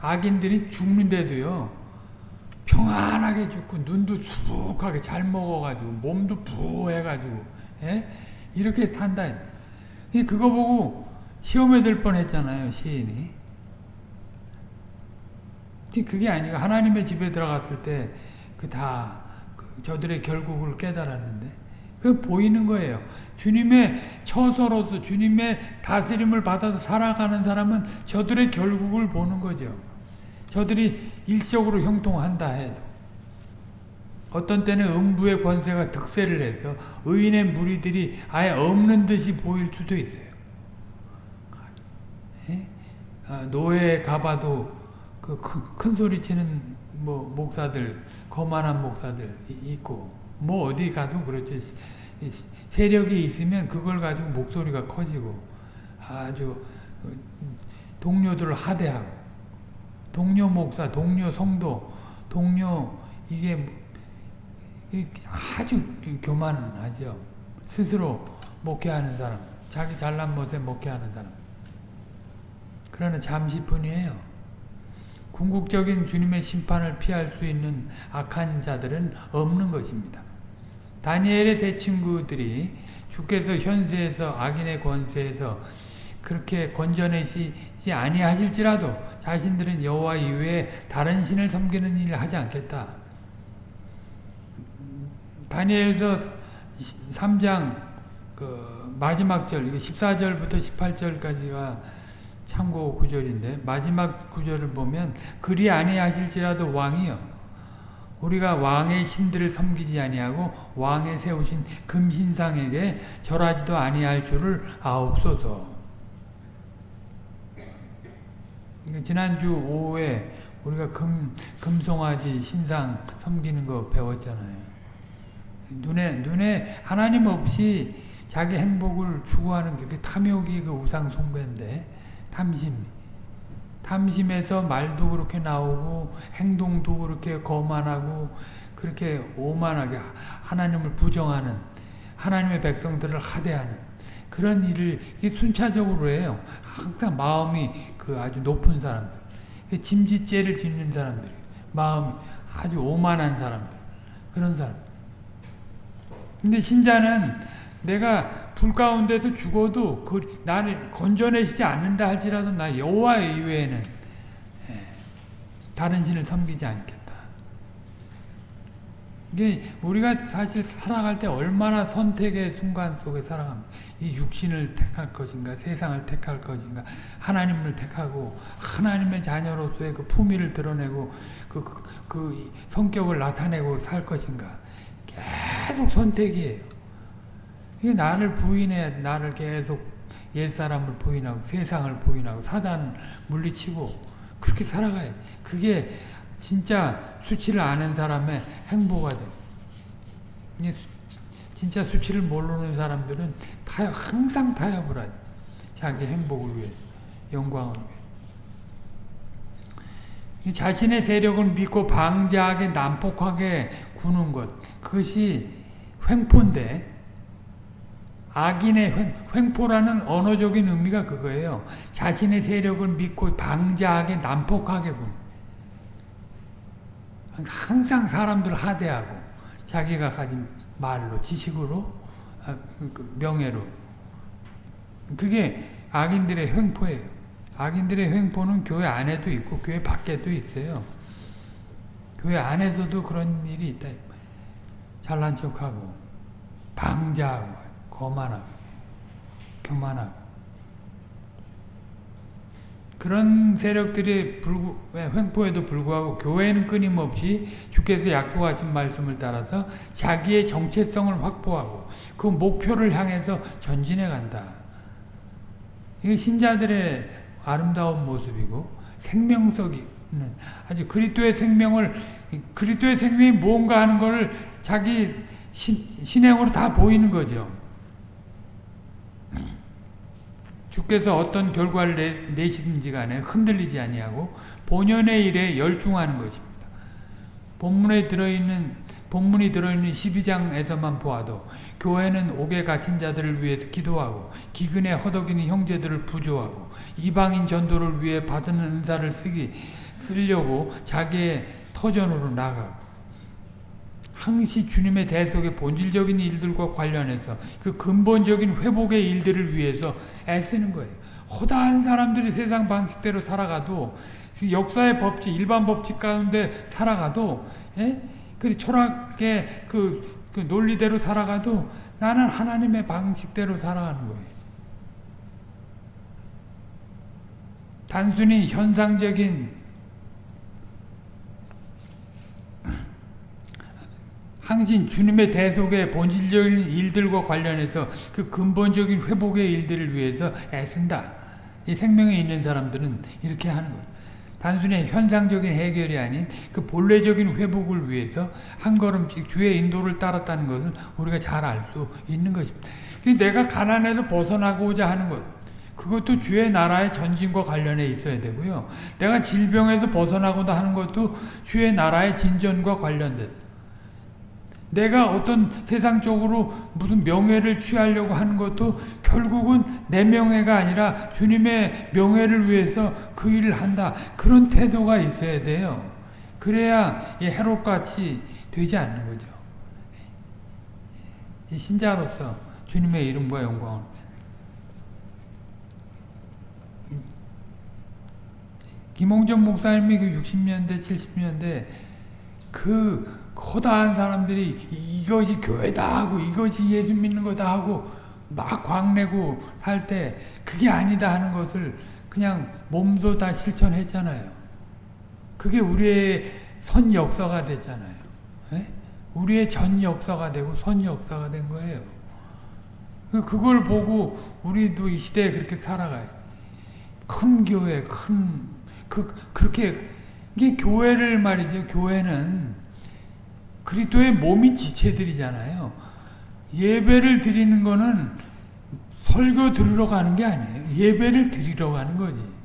악인들이 죽는데도요, 평안하게 죽고, 눈도 수북하게 잘 먹어가지고, 몸도 부해가지고, 예? 이렇게 산다. 그거 보고 시험에 들 뻔했잖아요, 시인이. 그게 아니고 하나님의 집에 들어갔을 때 그다 그 저들의 결국을 깨달았는데 그 보이는 거예요. 주님의 처소로서 주님의 다스림을 받아서 살아가는 사람은 저들의 결국을 보는 거죠. 저들이 일적으로 형통한다 해도 어떤 때는 음부의 권세가 득세를 해서 의인의 무리들이 아예 없는 듯이 보일 수도 있어요. 예? 아, 노예에 가봐도 그 큰 소리 치는 뭐 목사들, 거만한 목사들 있고 뭐 어디 가도 그렇지 세력이 있으면 그걸 가지고 목소리가 커지고 아주 어, 동료들을 하대하고 동료 목사, 동료 성도, 동료 이게 아주 교만하죠. 스스로 목회하는 사람, 자기 잘난 못에 목회하는 사람. 그러나 잠시뿐이에요. 궁극적인 주님의 심판을 피할 수 있는 악한 자들은 없는 것입니다. 다니엘의 세 친구들이 주께서 현세에서 악인의 권세에서 그렇게 건져내시지 아니하실지라도 자신들은 여호와 이외에 다른 신을 섬기는 일을 하지 않겠다. 다니엘서 3장 그 마지막 절 14절부터 18절까지가 참고 구절인데 마지막 구절을 보면 그리 아니하실지라도 왕이요 우리가 왕의 신들을 섬기지 아니하고 왕의 세우신 금신상에게 절하지도 아니할 줄을 아옵소서. 지난주 오후에 우리가 금, 금송아지 신상 섬기는 거 배웠잖아요. 눈에, 눈에 하나님 없이 자기 행복을 추구하는 게그 탐욕이 그 우상 숭배인데, 탐심. 탐심에서 말도 그렇게 나오고, 행동도 그렇게 거만하고, 그렇게 오만하게 하나님을 부정하는, 하나님의 백성들을 하대하는 그런 일을 순차적으로 해요. 항상 마음이 그 아주 높은 사람들. 짐짓죄를 짓는 사람들. 마음이 아주 오만한 사람들. 그런 사람. 근데 신자는 내가 불 가운데서 죽어도 그 나를 건져내시지 않는다 할지라도 나 여호와 이외에는 다른 신을 섬기지 않겠다. 이게 우리가 사실 살아갈 때 얼마나 선택의 순간 속에 살아갑니다. 이 육신을 택할 것인가, 세상을 택할 것인가, 하나님을 택하고 하나님의 자녀로서의 그 품위를 드러내고 그, 그, 그 성격을 나타내고 살 것인가. 계속 선택이에요. 이게 나를 부인해, 나를 계속 옛사람을 부인하고 세상을 부인하고 사단을 물리치고 그렇게 살아가야 돼. 그게 진짜 수치를 아는 사람의 행보가 돼. 진짜 수치를 모르는 사람들은 타협, 항상 타협을 하지. 자기 행복을 위해 영광을 위해 자신의 세력을 믿고 방자하게 난폭하게 구는 것. 그것이 횡포인데, 악인의 횡, 횡포라는 언어적인 의미가 그거예요. 자신의 세력을 믿고 방자하게 난폭하게 구는 항상 사람들 하대하고 자기가 가진 말로 지식으로 아, 그 명예로 그게 악인들의 횡포예요. 악인들의 횡포는 교회 안에도 있고 교회 밖에도 있어요. 교회 안에서도 그런 일이 있다. 잘난 척하고 방자하고 거만하고 교만하고 그런 세력들이 불구, 횡포에도 불구하고 교회는 끊임없이 주께서 약속하신 말씀을 따라서 자기의 정체성을 확보하고 그 목표를 향해서 전진해 간다. 이게 신자들의 아름다운 모습이고 생명석이 아주 그리스도의 생명을 그리스도의 생명이 뭔가 하는 것을 자기 신, 신행으로 다 보이는 거죠. 주께서 어떤 결과를 내, 시든지 간에 흔들리지 아니하고 본연의 일에 열중하는 것입니다. 본문에 들어있는 본문이 들어있는 12장에서만 보아도 교회는 옥에 갇힌 자들을 위해서 기도하고 기근에 허덕이는 형제들을 부조하고 이방인 전도를 위해 받은 은사를 쓰기 쓰려고 자기의 터전으로 나가고 항시 주님의 대속의 본질적인 일들과 관련해서 그 근본적인 회복의 일들을 위해서 애쓰는 거예요. 허다한 사람들이 세상 방식대로 살아가도 역사의 법칙, 일반 법칙 가운데 살아가도 예? 그 철학의 그, 그 논리대로 살아가도 나는 하나님의 방식대로 살아가는 거예요. 단순히 현상적인 항신 주님의 대속의 본질적인 일들과 관련해서 그 근본적인 회복의 일들을 위해서 애쓴다. 이 생명에 있는 사람들은 이렇게 하는 거예요. 단순히 현상적인 해결이 아닌 그 본래적인 회복을 위해서 한 걸음씩 주의 인도를 따랐다는 것을 우리가 잘 알 수 있는 것입니다. 내가 가난에서 벗어나고자 하는 것, 그것도 주의 나라의 전진과 관련해 있어야 되고요. 내가 질병에서 벗어나고자 하는 것도 주의 나라의 진전과 관련돼서 내가 어떤 세상적으로 무슨 명예를 취하려고 하는 것도 결국은 내 명예가 아니라 주님의 명예를 위해서 그 일을 한다. 그런 태도가 있어야 돼요. 그래야 해롭같이 되지 않는 거죠. 신자로서 주님의 이름과 영광을 김홍전 목사님이 그 60년대, 70년대 그 커다란 사람들이 이것이 교회다 하고 이것이 예수 믿는 거다 하고 막 광내고 살 때 그게 아니다 하는 것을 그냥 몸소 다 실천했잖아요. 그게 우리의 선 역사가 됐잖아요. 에? 우리의 전 역사가 되고 선 역사가 된 거예요. 그걸 보고 우리도 이 시대에 그렇게 살아가요. 큰 교회, 큰, 그, 그렇게, 이게 교회를 말이죠. 교회는 그리스도의 몸인 지체들이잖아요. 예배를 드리는 거는 설교 들으러 가는 게 아니에요. 예배를 드리러 가는 거지.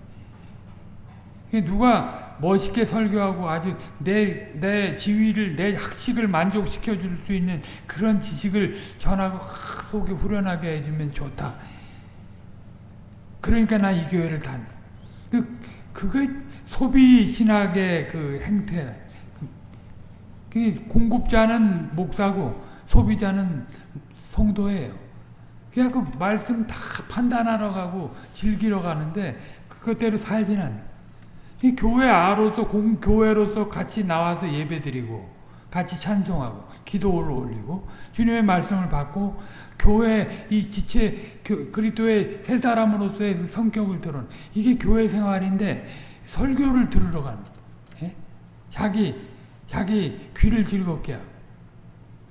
누가 멋있게 설교하고 아주 내, 내 지위를, 내 학식을 만족시켜 줄 수 있는 그런 지식을 전하고 속이 후련하게 해주면 좋다. 그러니까 나 이 교회를 단. 그, 그게 소비 신학의 그 행태. 그 공급자는 목사고 소비자는 성도예요. 그냥 그 말씀 다 판단하러 가고 즐기러 가는데 그것대로 살진 않아. 이 교회 아로서 공 교회로서 같이 나와서 예배드리고 같이 찬송하고 기도를 올리고 주님의 말씀을 받고 교회 이 지체 그리스도의 새 사람으로서의 그 성격을 드러내 이게 교회 생활인데 설교를 들으러 가는 예? 자기 자기 귀를 즐겁게 하고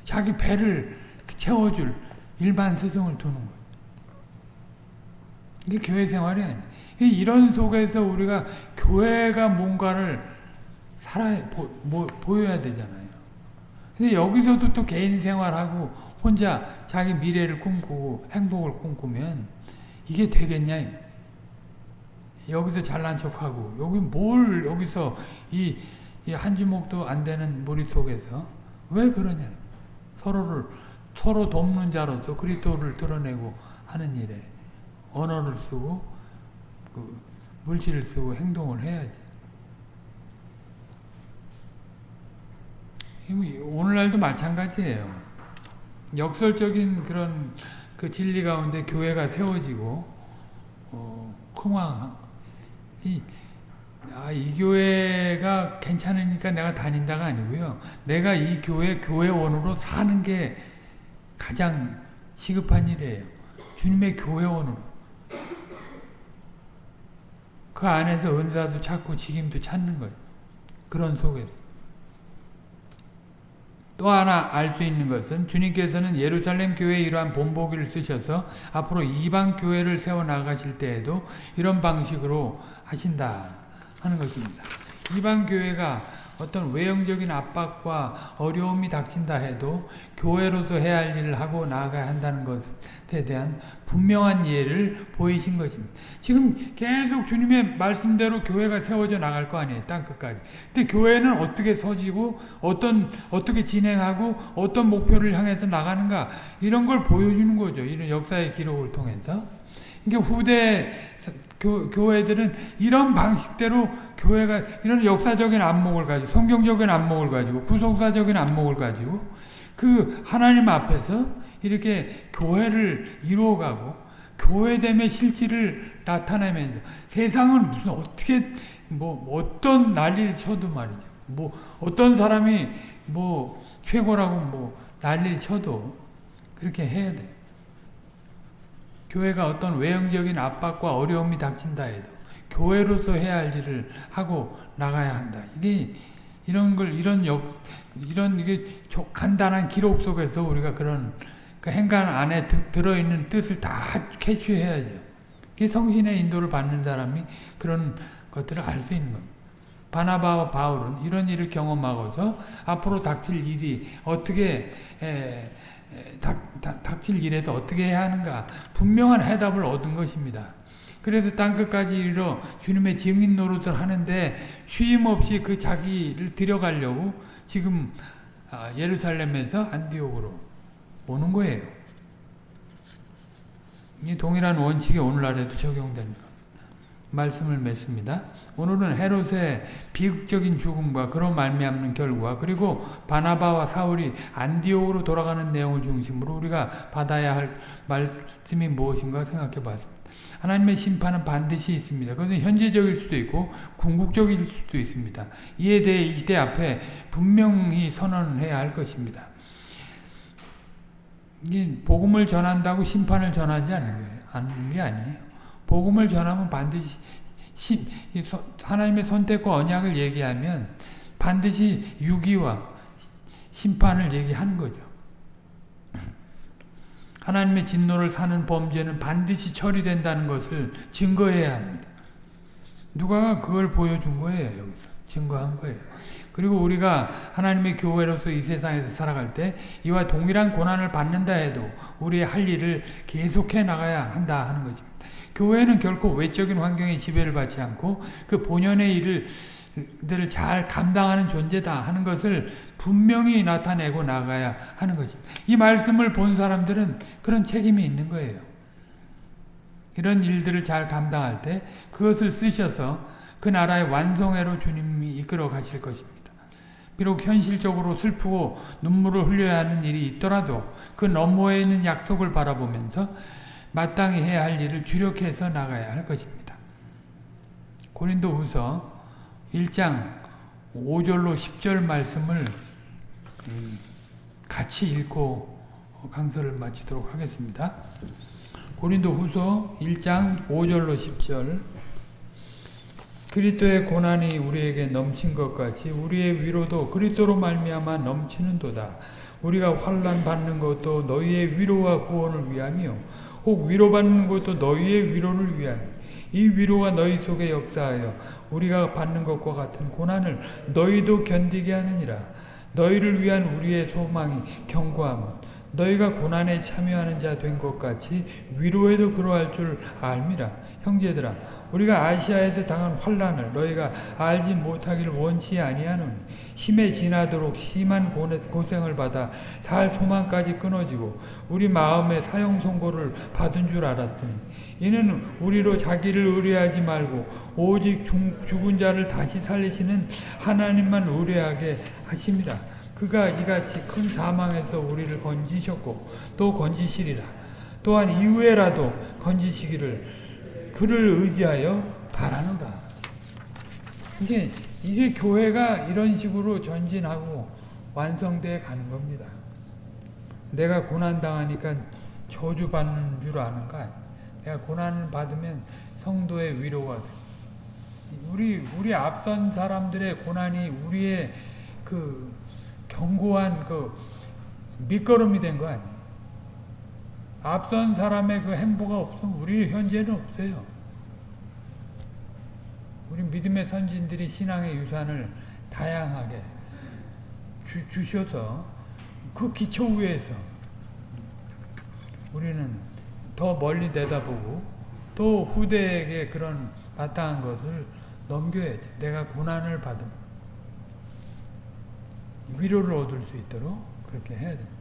자기 배를 채워줄 일반 스승을 두는 거예요. 이게 교회 생활이 아니에요. 이런 속에서 우리가 교회가 뭔가를 살아 보, 뭐, 보여야 되잖아요. 근데 여기서도 또 개인 생활하고 혼자 자기 미래를 꿈꾸고 행복을 꿈꾸면 이게 되겠냐? 여기서 잘난 척하고 여기 뭘 여기서 이 한 주먹도 안 되는 무리 속에서 왜 그러냐? 서로를 서로 돕는 자로서 그리스도를 드러내고 하는 일에 언어를 쓰고 그 물질을 쓰고 행동을 해야지. 오늘날도 마찬가지예요. 역설적인 그런 그 진리 가운데 교회가 세워지고 어, 흥황 이, 아, 이 교회가 괜찮으니까 내가 다닌다가 아니고요. 내가 이 교회 교회원으로 사는 게 가장 시급한 일이에요. 주님의 교회원으로. 그 안에서 은사도 찾고 직임도 찾는 거예요. 그런 속에서. 또 하나 알 수 있는 것은 주님께서는 예루살렘 교회에 이러한 본보기를 쓰셔서 앞으로 이방 교회를 세워 나가실 때에도 이런 방식으로 하신다 하는 것입니다. 이방 교회가 어떤 외형적인 압박과 어려움이 닥친다 해도 교회로도 해야 할 일을 하고 나아가야 한다는 것에 대한 분명한 이해를 보이신 것입니다. 지금 계속 주님의 말씀대로 교회가 세워져 나갈 거 아니에요. 땅끝까지. 근데 교회는 어떻게 서지고 어떤 어떻게 진행하고 어떤 목표를 향해서 나가는가 이런 걸 보여주는 거죠. 이런 역사의 기록을 통해서. 이게 후대 교, 교회들은 이런 방식대로 교회가 이런 역사적인 안목을 가지고 성경적인 안목을 가지고 구속사적인 안목을 가지고 그 하나님 앞에서 이렇게 교회를 이루어가고 교회됨의 실질을 나타내면서 세상은 무슨 어떻게 뭐 어떤 난리를 쳐도 말이죠. 뭐 어떤 사람이 뭐 최고라고 뭐 난리를 쳐도 그렇게 해야 돼. 교회가 어떤 외형적인 압박과 어려움이 닥친다 해도 교회로서 해야 할 일을 하고 나가야 한다. 이게 이런 걸 이런 역 이런 이게 간단한 기록 속에서 우리가 그런 그 행간 안에 들어 있는 뜻을 다 캐치해야죠. 이 성신의 인도를 받는 사람이 그런 것들을 알 수 있는 겁니다. 바나바와 바울은 이런 일을 경험하고서 앞으로 닥칠 일이 어떻게 에, 닥, 닥, 닥칠 일에서 어떻게 해야 하는가 분명한 해답을 얻은 것입니다. 그래서 땅끝까지 이르러 주님의 증인 노릇을 하는데 쉼없이 그 자기를 들여가려고 지금 아, 예루살렘에서 안디옥으로 오는 거예요. 이 동일한 원칙이 오늘날에도 적용됩니다. 말씀을 맺습니다. 오늘은 헤롯의 비극적인 죽음과 그로 말미암는 결과 그리고 바나바와 사울이 안디옥으로 돌아가는 내용을 중심으로 우리가 받아야 할 말씀이 무엇인가 생각해 봤습니다. 하나님의 심판은 반드시 있습니다. 그것은 현재적일 수도 있고 궁극적일 수도 있습니다. 이에 대해 이 시대 앞에 분명히 선언해야 할 것입니다. 이 복음을 전한다고 심판을 전하지. 않는 게 아니에요. 복음을 전하면 반드시 심, 하나님의 선택과 언약을 얘기하면 반드시 유기와 심판을 얘기하는 거죠. 하나님의 진노를 사는 범죄는 반드시 처리된다는 것을 증거해야 합니다. 누가 그걸 보여준 거예요. 여기서 증거한 거예요. 그리고 우리가 하나님의 교회로서 이 세상에서 살아갈 때 이와 동일한 고난을 받는다 해도 우리의 할 일을 계속해 나가야 한다 하는 것입니다. 교회는 결코 외적인 환경에 지배를 받지 않고 그 본연의 일을 들을 잘 감당하는 존재다 하는 것을 분명히 나타내고 나가야 하는 것입니다. 이 말씀을 본 사람들은 그런 책임이 있는 거예요. 이런 일들을 잘 감당할 때 그것을 쓰셔서 그 나라의 완성회로 주님이 이끌어 가실 것입니다. 비록 현실적으로 슬프고 눈물을 흘려야 하는 일이 있더라도 그 너머에 있는 약속을 바라보면서 마땅히 해야 할 일을 주력해서 나가야 할 것입니다. 고린도 후서 1장 5절로 10절 말씀을 같이 읽고 강서를 마치도록 하겠습니다. 고린도 후서 1장 5절로 10절 그리스도의 고난이 우리에게 넘친 것 같이 우리의 위로도 그리스도로 말미암아 넘치는 도다. 우리가 환난 받는 것도 너희의 위로와 구원을 위함이요 혹 위로받는 것도 너희의 위로를 위함이 이 위로가 너희 속에 역사하여 우리가 받는 것과 같은 고난을 너희도 견디게 하느니라. 너희를 위한 우리의 소망이 견고함은 너희가 고난에 참여하는 자 된 것 같이 위로에도 그러할 줄 알미라. 형제들아 우리가 아시아에서 당한 환란을 너희가 알지 못하기를 원치 아니하노니 힘에 지나도록 심한 고생을 받아 살 소망까지 끊어지고 우리 마음에 사형 선고를 받은 줄 알았으니 이는 우리로 자기를 의뢰하지 말고 오직 죽은 자를 다시 살리시는 하나님만 의뢰하게 하심이라. 그가 이같이 큰 사망에서 우리를 건지셨고 또 건지시리라. 또한 이후에라도 건지시기를 그를 의지하여 바라노라. 이게 이게 교회가 이런 식으로 전진하고 완성돼 가는 겁니다. 내가 고난 당하니까 저주 받는 줄 아는 거 아니야. 내가 고난을 받으면 성도의 위로가 돼. 우리 우리 앞선 사람들의 고난이 우리의 그 견고한 그 밑거름이 된 거 아니에요. 앞선 사람의 그 행보가 없으면 우리 현재는 없어요. 우리 믿음의 선진들이 신앙의 유산을 다양하게 주, 주셔서 그 기초 위에서 우리는 더 멀리 내다보고 또 후대에게 그런 마땅한 것을 넘겨야지. 내가 고난을 받음. 위로를 얻을 수 있도록 그렇게 해야 됩니다.